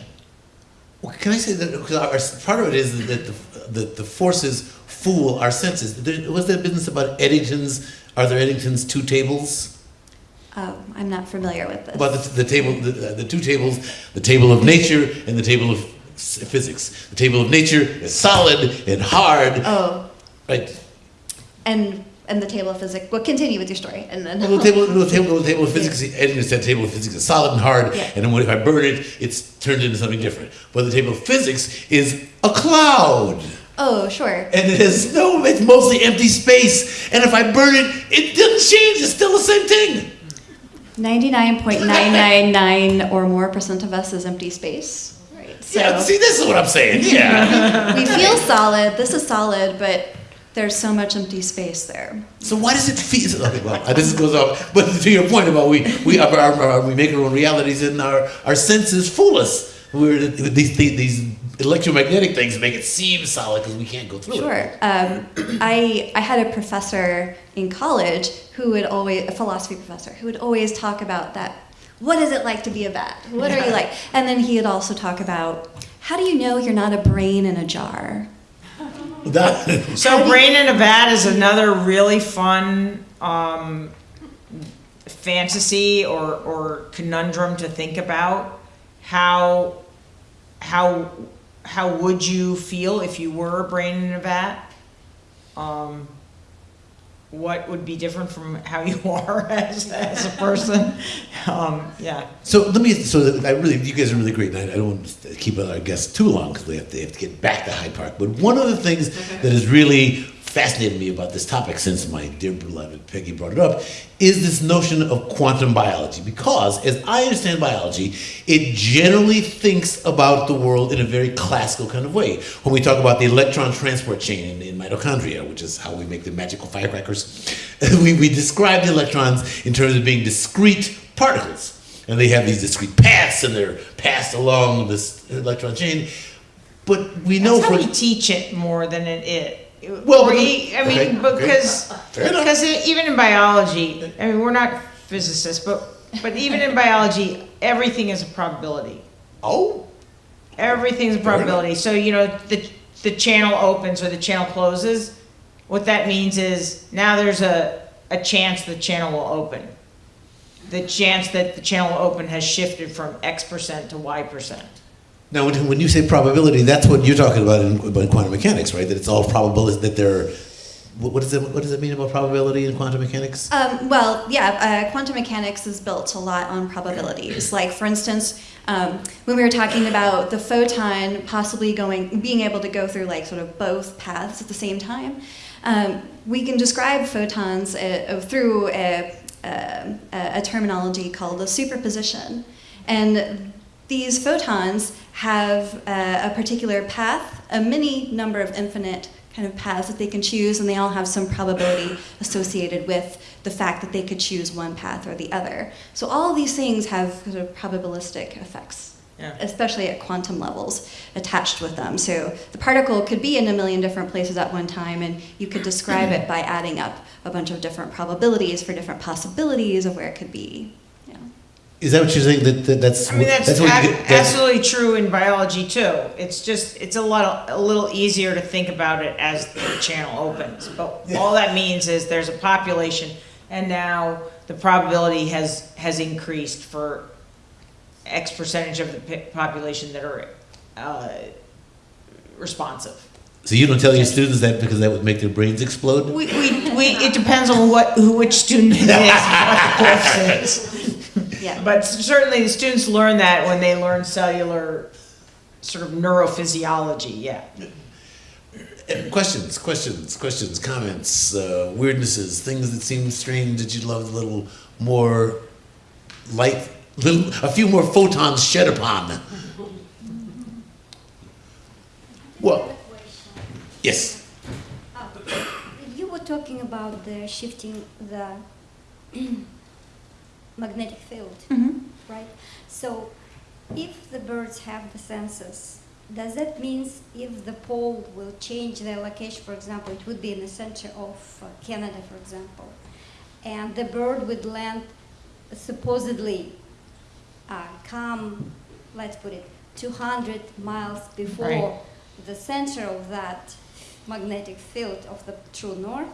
Well, can I say that because our, part of it is that the, the, the forces fool our senses. There, was that business about Eddington's? Are there Eddington's two tables? Oh, I'm not familiar with this. About the, the table, the, the two tables, the table of nature and the table of physics. The table of nature is solid and hard, oh, right? and and the table of physics. Well, continue with your story, and then. Well, the table, the table, the table of physics. Eddington said table of physics is solid and hard, Yeah. and then when, if I burn it, it's turned into something different. But the table of physics is a cloud. oh, sure. and it has no, it's mostly empty space. And if I burn it, it doesn't change. It's still the same thing. 99.999 or more percent of us is empty space. Right. So yeah, see, this is what I'm saying. Yeah. we feel solid. This is solid, but there's so much empty space there. so why does it feel? Okay, well, this goes off. But to your point about we we are, are, are- we make our own realities and our our senses fool us. We're these these, electromagnetic things make it seem solid because we can't go through it. Sure. Um, I I had a professor in college who would always a philosophy professor who would always talk about that what is it like to be a bat? What are you like? And then he would also talk about how do you know you're not a brain in a jar? That- So brain in a vat is another really fun um, fantasy or, or conundrum to think about. How how how would you feel if you were a brain in a vat? Um, what would be different from how you are as, as a person? Um, yeah. So let me. So I really, you guys are really great, and I, I don't want to keep our guests too long because they have to, they have to get back to Hyde Park. But one of the things that has really fascinated me about this topic since my dear beloved Peggy brought it up is this notion of quantum biology. Because as I understand biology, it generally thinks about the world in a very classical kind of way. When we talk about the electron transport chain in, in mitochondria, which is how we make the magical firecrackers, we, we describe the electrons in terms of being discrete particles. And they have these discrete paths and they're passed along this electron chain. But we know That's how for we teach it more than it is. Well, Or but- e- I okay, mean, okay. because Fair enough. because even in biology, I mean, we're not physicists, but but even in biology, everything is a probability. oh, Everything's a probability. So you know, the the channel opens or the channel closes. What that means is now there's a a chance the channel will open. The chance that the channel will open has shifted from X percent to Y percent. Now when, you say probability, that's what you're talking about in, about quantum mechanics, right? That it's all probable. That they're what does it what does it mean about probability in quantum mechanics? Um, well, yeah, uh, quantum mechanics is built a lot on probabilities. Like, for instance, um, when we were talking about the photon possibly going, being able to go through like sort of both paths at the same time, um, we can describe photons uh, through a, a, a terminology called a superposition. And these photons have uh, a particular path, a many number of infinite kind of paths that they can choose, and they all have some probability associated with the fact that they could choose one path or the other. So all these things have sort of probabilistic effects, Yeah. especially at quantum levels attached with them. So the particle could be in a million different places at one time, and you could describe it by adding up a bunch of different probabilities for different possibilities of where it could be. Is that what you're saying? That, that that's I mean, that's, what you get, that's absolutely true in biology too. It's just, it's a lot, a little easier to think about it as the channel opens. But all that means is there's a population and now the probability has, has increased for X percentage of the pi- population that are, uh, responsive. so you don't tell your students that because that would make their brains explode. We, we, we, it depends on what, who, which student it is, and what the course is. Yeah. But certainly the students learn that when they learn cellular sort of neurophysiology, yeah. Uh, Questions, questions, questions, comments, uh, weirdnesses, things that seem strange that you'd love a little more light, little, a few more photons shed upon. Well, yes. You were talking about the shifting the magnetic field, Mhm. right? So, if the birds have the senses, does that mean if the pole will change their location, for example, it would be in the center of uh, Canada, for example, and the bird would land supposedly uh, come, let's put it, 200 miles before Right. the center of that magnetic field of the true north.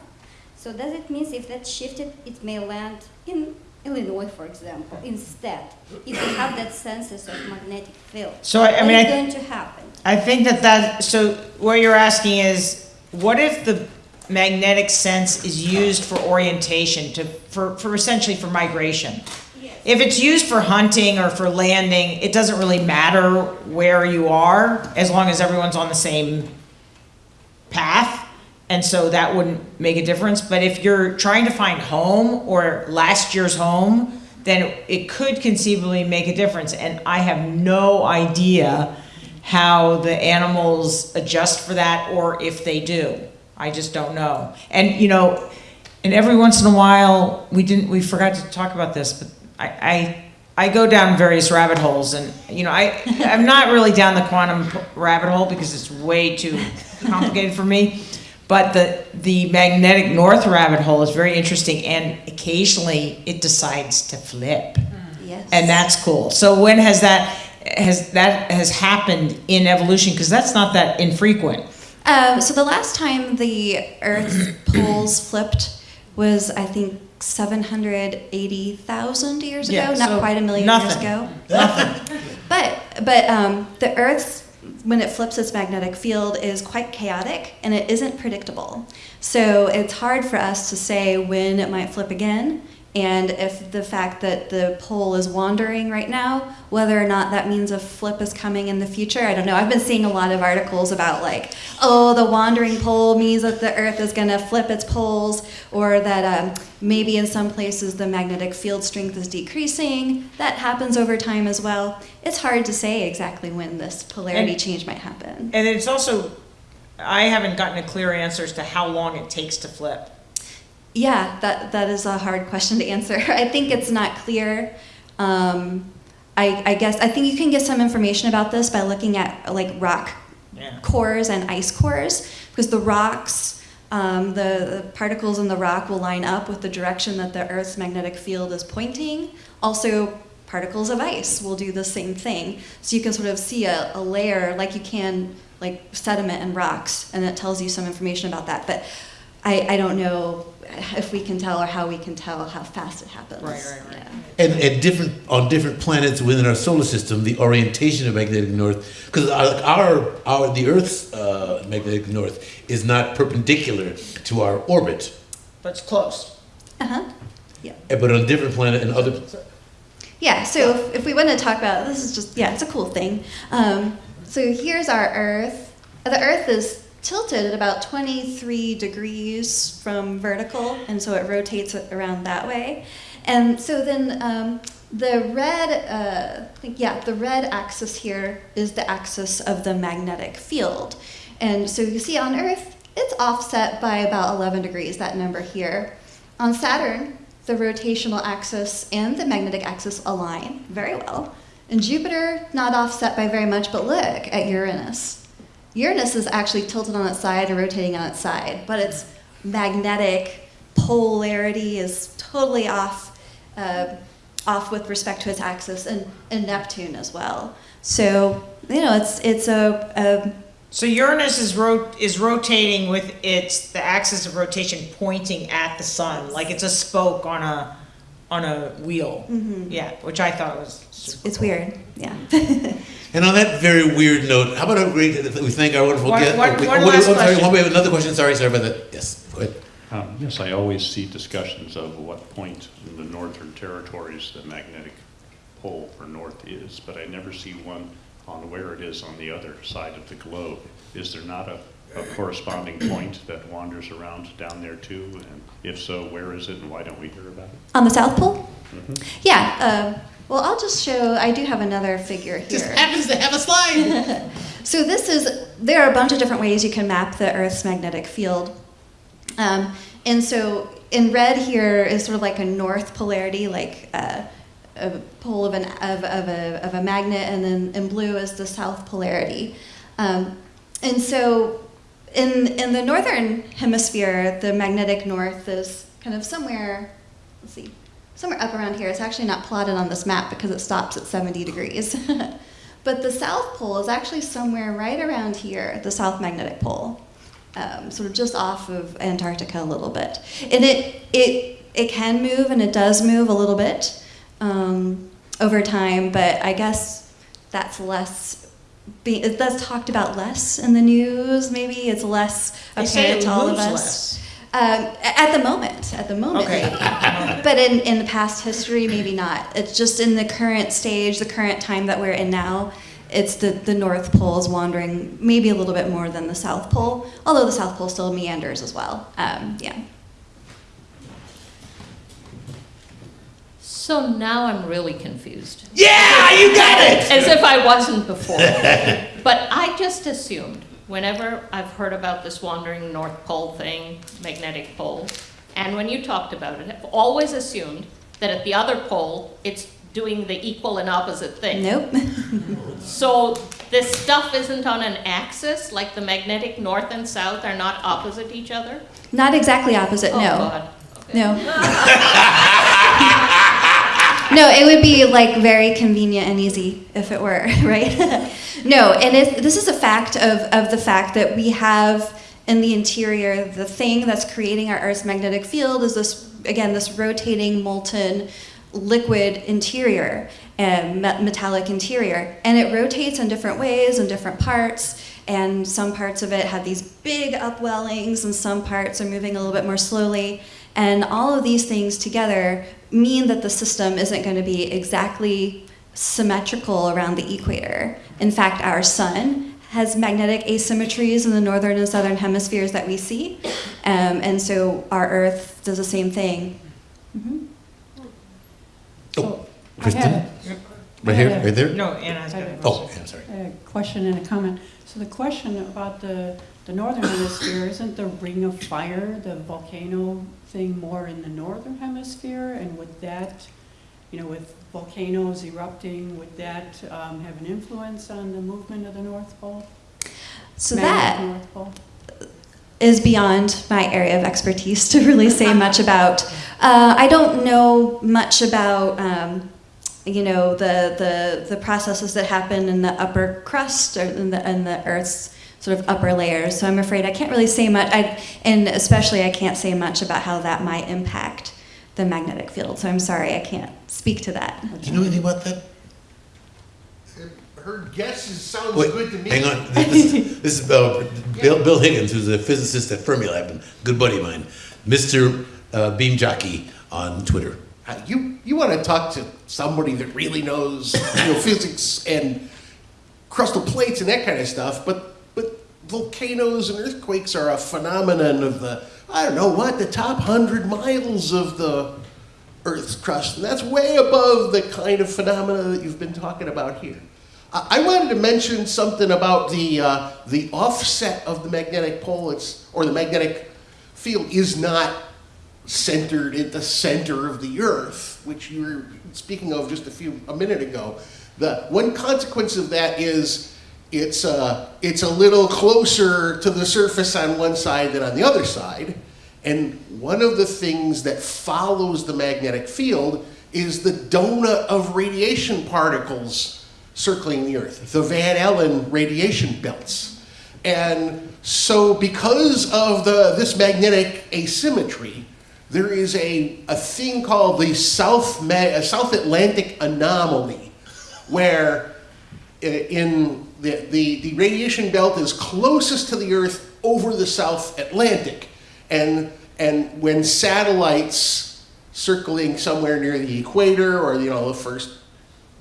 So does it mean if that shifted, it may land in Illinois, for example, instead, if you have that census of magnetic field? So I, I mean, is I, going to happen? I think that that, so what you're asking is, what if the magnetic sense is used for orientation to, for, for essentially for migration? If it's used for hunting or for landing, it doesn't really matter where you are, as long as everyone's on the same path. And so that wouldn't make a difference. But if you're trying to find home or last year's home, then it could conceivably make a difference. And I have no idea how the animals adjust for that or if they do. I just don't know. And, you know, and every once in a while, we didn't, we forgot to talk about this, but I, I, I go down various rabbit holes and, you know, I, I'm not really down the quantum rabbit hole because it's way too complicated for me. But the, the magnetic north rabbit hole is very interesting and occasionally it decides to flip. Yeah. Yes. And that's cool. So when has that, has that has happened in evolution? Because that's not that infrequent. Um, so the last time the Earth's poles flipped was, I think, 780,000 years ago, Yeah, not so quite a million nothing. years ago. But but um, the Earth's when it flips its magnetic field is quite chaotic and it isn't predictable. So it's hard for us to say when it might flip again. And if the fact that the pole is wandering right now, whether or not that means a flip is coming in the future, I don't know. I've been seeing a lot of articles about like, oh, the wandering pole means that the Earth is going to flip its poles, or that um, maybe in some places the magnetic field strength is decreasing. That happens over time as well. It's hard to say exactly when this polarity And- change might happen. And it's also, I haven't gotten a clear answer as to how long it takes to flip. Yeah, that that is a hard question to answer. I think it's not clear. Um, I, I guess I think you can get some information about this by looking at like rock Yeah. cores and ice cores because the rocks, um, the, the particles in the rock will line up with the direction that the Earth's magnetic field is pointing. Also, particles of ice will do the same thing. So you can sort of see a, a layer like you can like sediment and rocks, and it tells you some information about that. But I, I don't know if we can tell or how we can tell how fast it happens. Right, right, right. Yeah. And at different on different planets within our solar system, the orientation of magnetic north, because our, our our the Earth's uh, magnetic north is not perpendicular to our orbit, But it's close. Uh-huh. eh, but on a different planet and other. Yeah, so if, if we want to talk about this is just yeah, it's a cool thing. Um, so here's our Earth. The Earth is tilted at about 23 degrees from vertical, and so it rotates around that way. And so then um, the red, uh, yeah, the red axis here is the axis of the magnetic field. And so you see on Earth, it's offset by about 11 degrees, that number here. On Saturn, the rotational axis and the magnetic axis align very well. And Jupiter, not offset by very much, but look at Uranus. Uranus is actually tilted on its side and rotating on its side, but its magnetic polarity is totally off, uh, off with respect to its axis, and, and Neptune as well. So you know, it's it's a, a So Uranus is ro- is rotating with its the axis of rotation pointing at the sun, like it's a spoke on a on a wheel. Yeah, which I thought was it's cool. weird, yeah. And on that very weird note, how about a great we thank our wonderful One- guest. one- oh, wait, one oh, wait, last oh, sorry, question. one, we have another question. Sorry, sorry about that. Yes, go ahead. Um, Yes, I always see discussions of what point in the northern territories the magnetic pole for north is, but I never see one on where it is on the other side of the globe. Is there not a, a corresponding point that wanders around down there too? And if so, where is it and why don't we hear about it? On the South Pole? Yeah. Uh, well, I'll just show. I do have another figure here. Just happens to have a slide. So this is, there are a bunch of different ways you can map the Earth's magnetic field. Um, and so in red here is sort of like a north polarity, like uh, a pole of, an, of, of, a, of a magnet, and then in blue is the south polarity. Um, and so in, in the northern hemisphere, the magnetic north is kind of somewhere, let's see, somewhere up around here. It's actually not plotted on this map because it stops at 70 degrees. but the South Pole is actually somewhere right around here, the South Magnetic Pole, um, sort of just off of Antarctica a little bit. And it, it, it can move and it does move a little bit um, over time, but I guess that's less. Be, that's talked about less in the news. Maybe it's less apparent to all of us. less. Um, at the moment, at the moment, Okay. maybe. but in, in the past history, maybe not. It's just in the current stage, the current time that we're in now, it's the, the North Pole is wandering maybe a little bit more than the South Pole, although the South Pole still meanders as well. Um, yeah. So now I'm really confused. Yeah, you got it. As if I wasn't before. But I just assumed, whenever I've heard about this wandering North Pole thing, magnetic pole, and when you talked about it, I've always assumed that at the other pole, it's doing the equal and opposite thing. Nope. So this stuff isn't on an axis, like the magnetic north and south are not opposite each other? not exactly opposite, Oh, no. God. Okay. No. no, it would be like very convenient and easy if it were, right? no, and this is a fact of, of the fact that we have in the interior, the thing that's creating our Earth's magnetic field is this, again, this rotating molten liquid interior, and me- metallic interior. And it rotates in different ways in different parts. And some parts of it have these big upwellings, and some parts are moving a little bit more slowly. And all of these things together mean that the system isn't going to be exactly symmetrical around the equator. In fact, our sun has magnetic asymmetries in the northern and southern hemispheres that we see. Um, and so our Earth does the same thing. Mm -hmm. Oh, Kristen? Right here, right there? No, Anna's got a Oh, question. yeah, sorry. a, a question and a comment. So the question about the, the northern hemisphere, isn't the ring of fire, the volcano thing more in the northern hemisphere? And would that, you know, with volcanoes erupting, would that um, have an influence on the movement of the North Pole? So Magnetic that North Pole? is beyond my area of expertise to really say much about. Uh, I don't know much about, um, you know, the, the, the processes that happen in the upper crust or in the, in the Earth's sort of upper layers. So I'm afraid I can't really say much, I, and especially I can't say much about how that might impact the magnetic field. So I'm sorry, I can't speak to that. Do you know anything about that? Her guesses sounds Wait, good to me. hang on. This, is- this is uh, Bill, Bill Higgins, who's a physicist at Fermilab, and good buddy of mine, Mr. Uh, Beam Jockey on Twitter. Uh, You, you want to talk to somebody that really knows, you know, physics and crustal plates and that kind of stuff, but, but volcanoes and earthquakes are a phenomenon of the, I don't know what, the top hundred miles of the Earth's crust, and that's way above the kind of phenomena that you've been talking about here. I I wanted to mention something about the, uh, the offset of the magnetic pole, it's, or the magnetic field is not centered at the center of the earth, which you were speaking of just a few a minute ago. The one consequence of that is it's uh, it's a little closer to the surface on one side than on the other side. And one of the things that follows the magnetic field is the donut of radiation particles circling the Earth, the Van Allen radiation belts. And so because of the, this magnetic asymmetry, there is a, a thing called the South, uh, South Atlantic anomaly, where uh, in the, the, the radiation belt is closest to the Earth over the South Atlantic. And, and when satellites circling somewhere near the equator or, you know, the first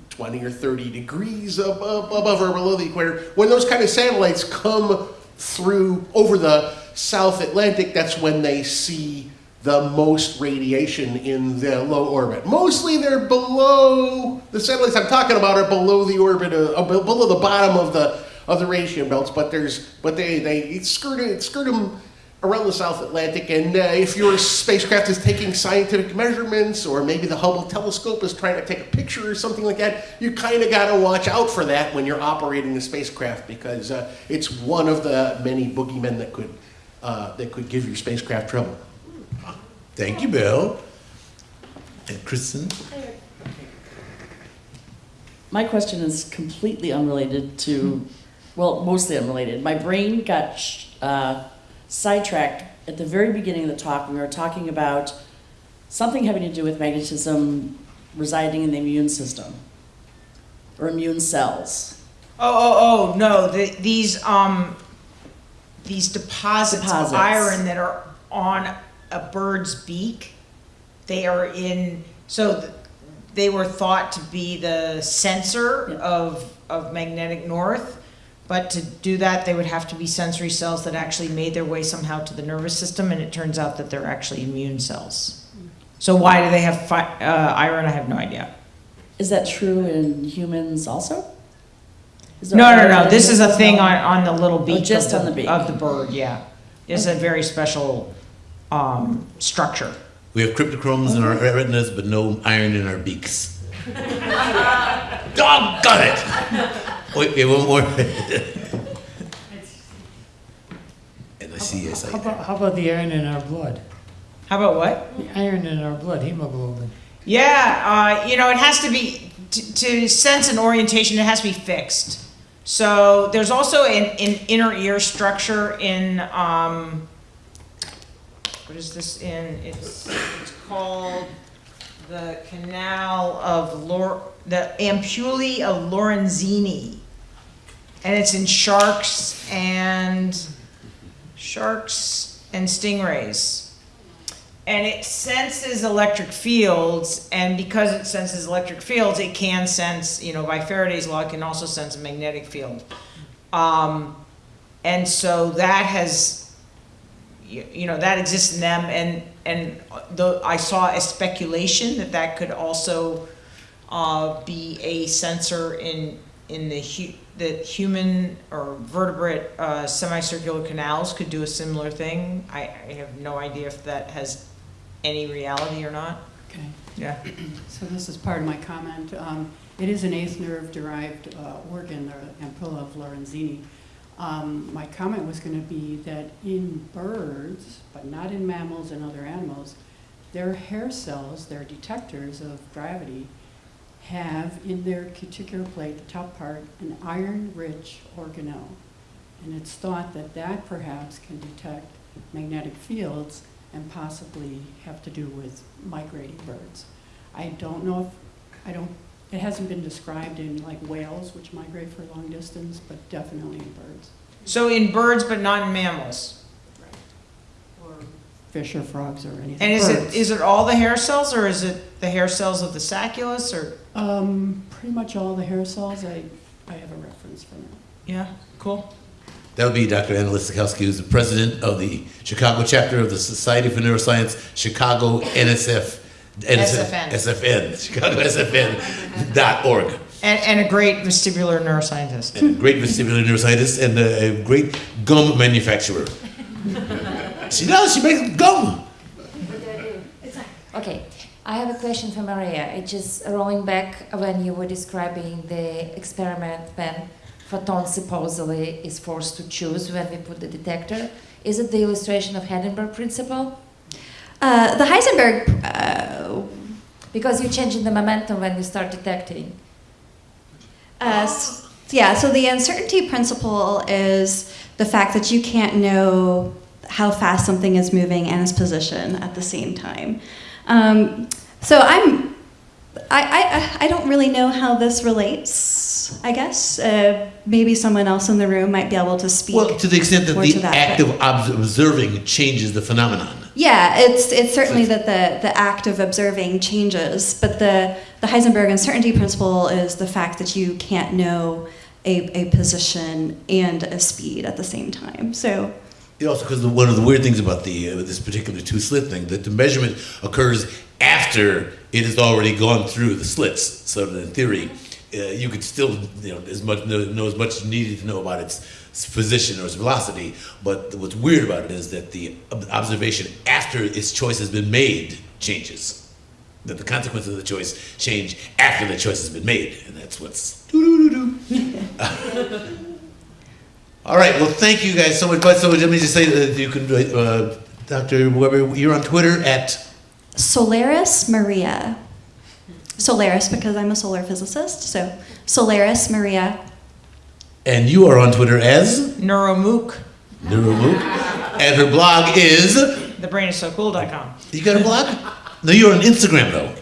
20 or 30 degrees above, above or below the equator. When those kind of satellites come through over the South Atlantic, that's when they see the most radiation in the low orbit. Mostly they're below, the satellites I'm talking about are below the orbit, uh, uh, below the bottom of the, of the radiation belts, but there's, but they, they skirt, skirt them around the South Atlantic, and uh, if your spacecraft is taking scientific measurements, or maybe the Hubble telescope is trying to take a picture or something like that, you kind of got to watch out for that when you're operating the spacecraft because uh, it's one of the many boogeymen that could uh, that could give your spacecraft trouble. Thank you, Bill. And Kristen? My question is completely unrelated to, well, mostly unrelated. My brain got uh, sidetracked at the very beginning of the talk. We were talking about something having to do with magnetism residing in the immune system or immune cells. Oh, oh, oh, no, the, these, um, these deposits of iron that are on a bird's beak, they are in, so th- they were thought to be the sensor Yeah. of, of magnetic north. But to do that, they would have to be sensory cells that actually made their way somehow to the nervous system, and it turns out that they're actually immune cells. So why do they have fi- uh, iron? I have no idea. Is that true in humans also? Is there No, no, iron no, in this is a thing on, on the little beak. just of on the beak. Of the bird, yeah. It's a very special, um, structure. We have cryptochromes in our retinas, but no iron in our beaks. Doggone it! Wait, wait, one more. and I see, yes, How I. about, how about the iron in our blood? How about what? The iron in our blood, hemoglobin. Yeah, uh, you know, it has to be, to, to sense an orientation, it has to be fixed. So there's also an, an inner ear structure in, um, what is this in? It's, it's called the canal of Lor, the ampullae of Lorenzini. And it's in sharks and, sharks and stingrays. And it senses electric fields, and because it senses electric fields, it can sense, you know, by Faraday's law, it can also sense a magnetic field. Um, and so that has, you, you know, that exists in them, and, and the, I saw a speculation that that could also, uh, be a sensor in, in the hu, that human or vertebrate, uh, semicircular canals could do a similar thing. I, I have no idea if that has any reality or not. Okay. Yeah. So this is part of my comment. Um, It is an eighth nerve-derived uh, organ, the ampulla of Lorenzini. Um, My comment was going to be that in birds, but not in mammals and other animals, their hair cells, their detectors of gravity, have in their cuticular plate, the top part, an iron-rich organelle. And it's thought that that perhaps can detect magnetic fields and possibly have to do with migrating birds. I don't know if, I don't, it hasn't been described in like whales, which migrate for long distance, but definitely in birds. So in birds, but not in mammals. Right. Or fish or frogs or anything. And is it, Birds. is it all the hair cells, or is it the hair cells of the sacculus, or? Um, pretty much all the hair cells, I, I have a reference from it. Yeah, cool. That would be Dr. Anna Lysakowski, who's the president of the Chicago chapter of the Society for Neuroscience, Chicago NSF, SFN. SFN, Chicago SFN dot org. And, and a great vestibular neuroscientist. And a great vestibular neuroscientist and a, a great gum manufacturer. she does, she makes gum. Okay, I have a question for Maria. It's just rolling back when you were describing the experiment when photon supposedly is forced to choose when we put the detector. Is it the illustration of Heisenberg principle? Uh, the Heisenberg, uh, Because you're changing the momentum when you start detecting. uh, s- yeah, so the uncertainty principle is the fact that you can't know how fast something is moving and its position at the same time. Um, so I'm, I, I, I don't really know how this relates, I guess. Uh, maybe someone else in the room might be able to speak. Well, to the extent that the that, act but- of observing changes the phenomenon. Yeah, it's it's certainly that the the act of observing changes, but the the Heisenberg uncertainty principle is the fact that you can't know a, a position and a speed at the same time. So Yeah, Also, because one of the weird things about the uh, this particular two slit thing, that the measurement occurs after it has already gone through the slits. So in theory, uh, you could still you know as much know, know as much as you needed to know about its position or its velocity. But what's weird about it is that the observation after its choice has been made changes. That the consequences of the choice change after the choice has been made, and that's what's doo doo doo doo. All right. Well, thank you guys so much. But so let me just say that you can, uh, Dr. Weber, you're on Twitter at Solaris Maria. Solaris because I'm a solar physicist. So Solaris Maria. And you are on Twitter as Neuromook. Neuromook, and her blog is. Thebrainissocool.com. You got a blog? No, you're on Instagram though.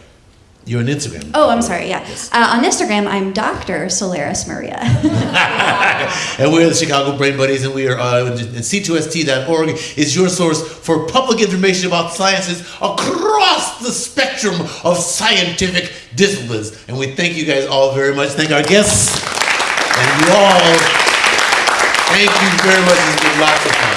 You're on Instagram. Oh, I'm sorry. Yeah, uh, on Instagram I'm Dr. Solaris Maria. and we're the Chicago Brain Buddies, and we are uh, and C2ST.org is your source for public information about sciences across the spectrum of scientific disciplines. And we thank you guys all very much. Thank our guests and you all. Thank you very much.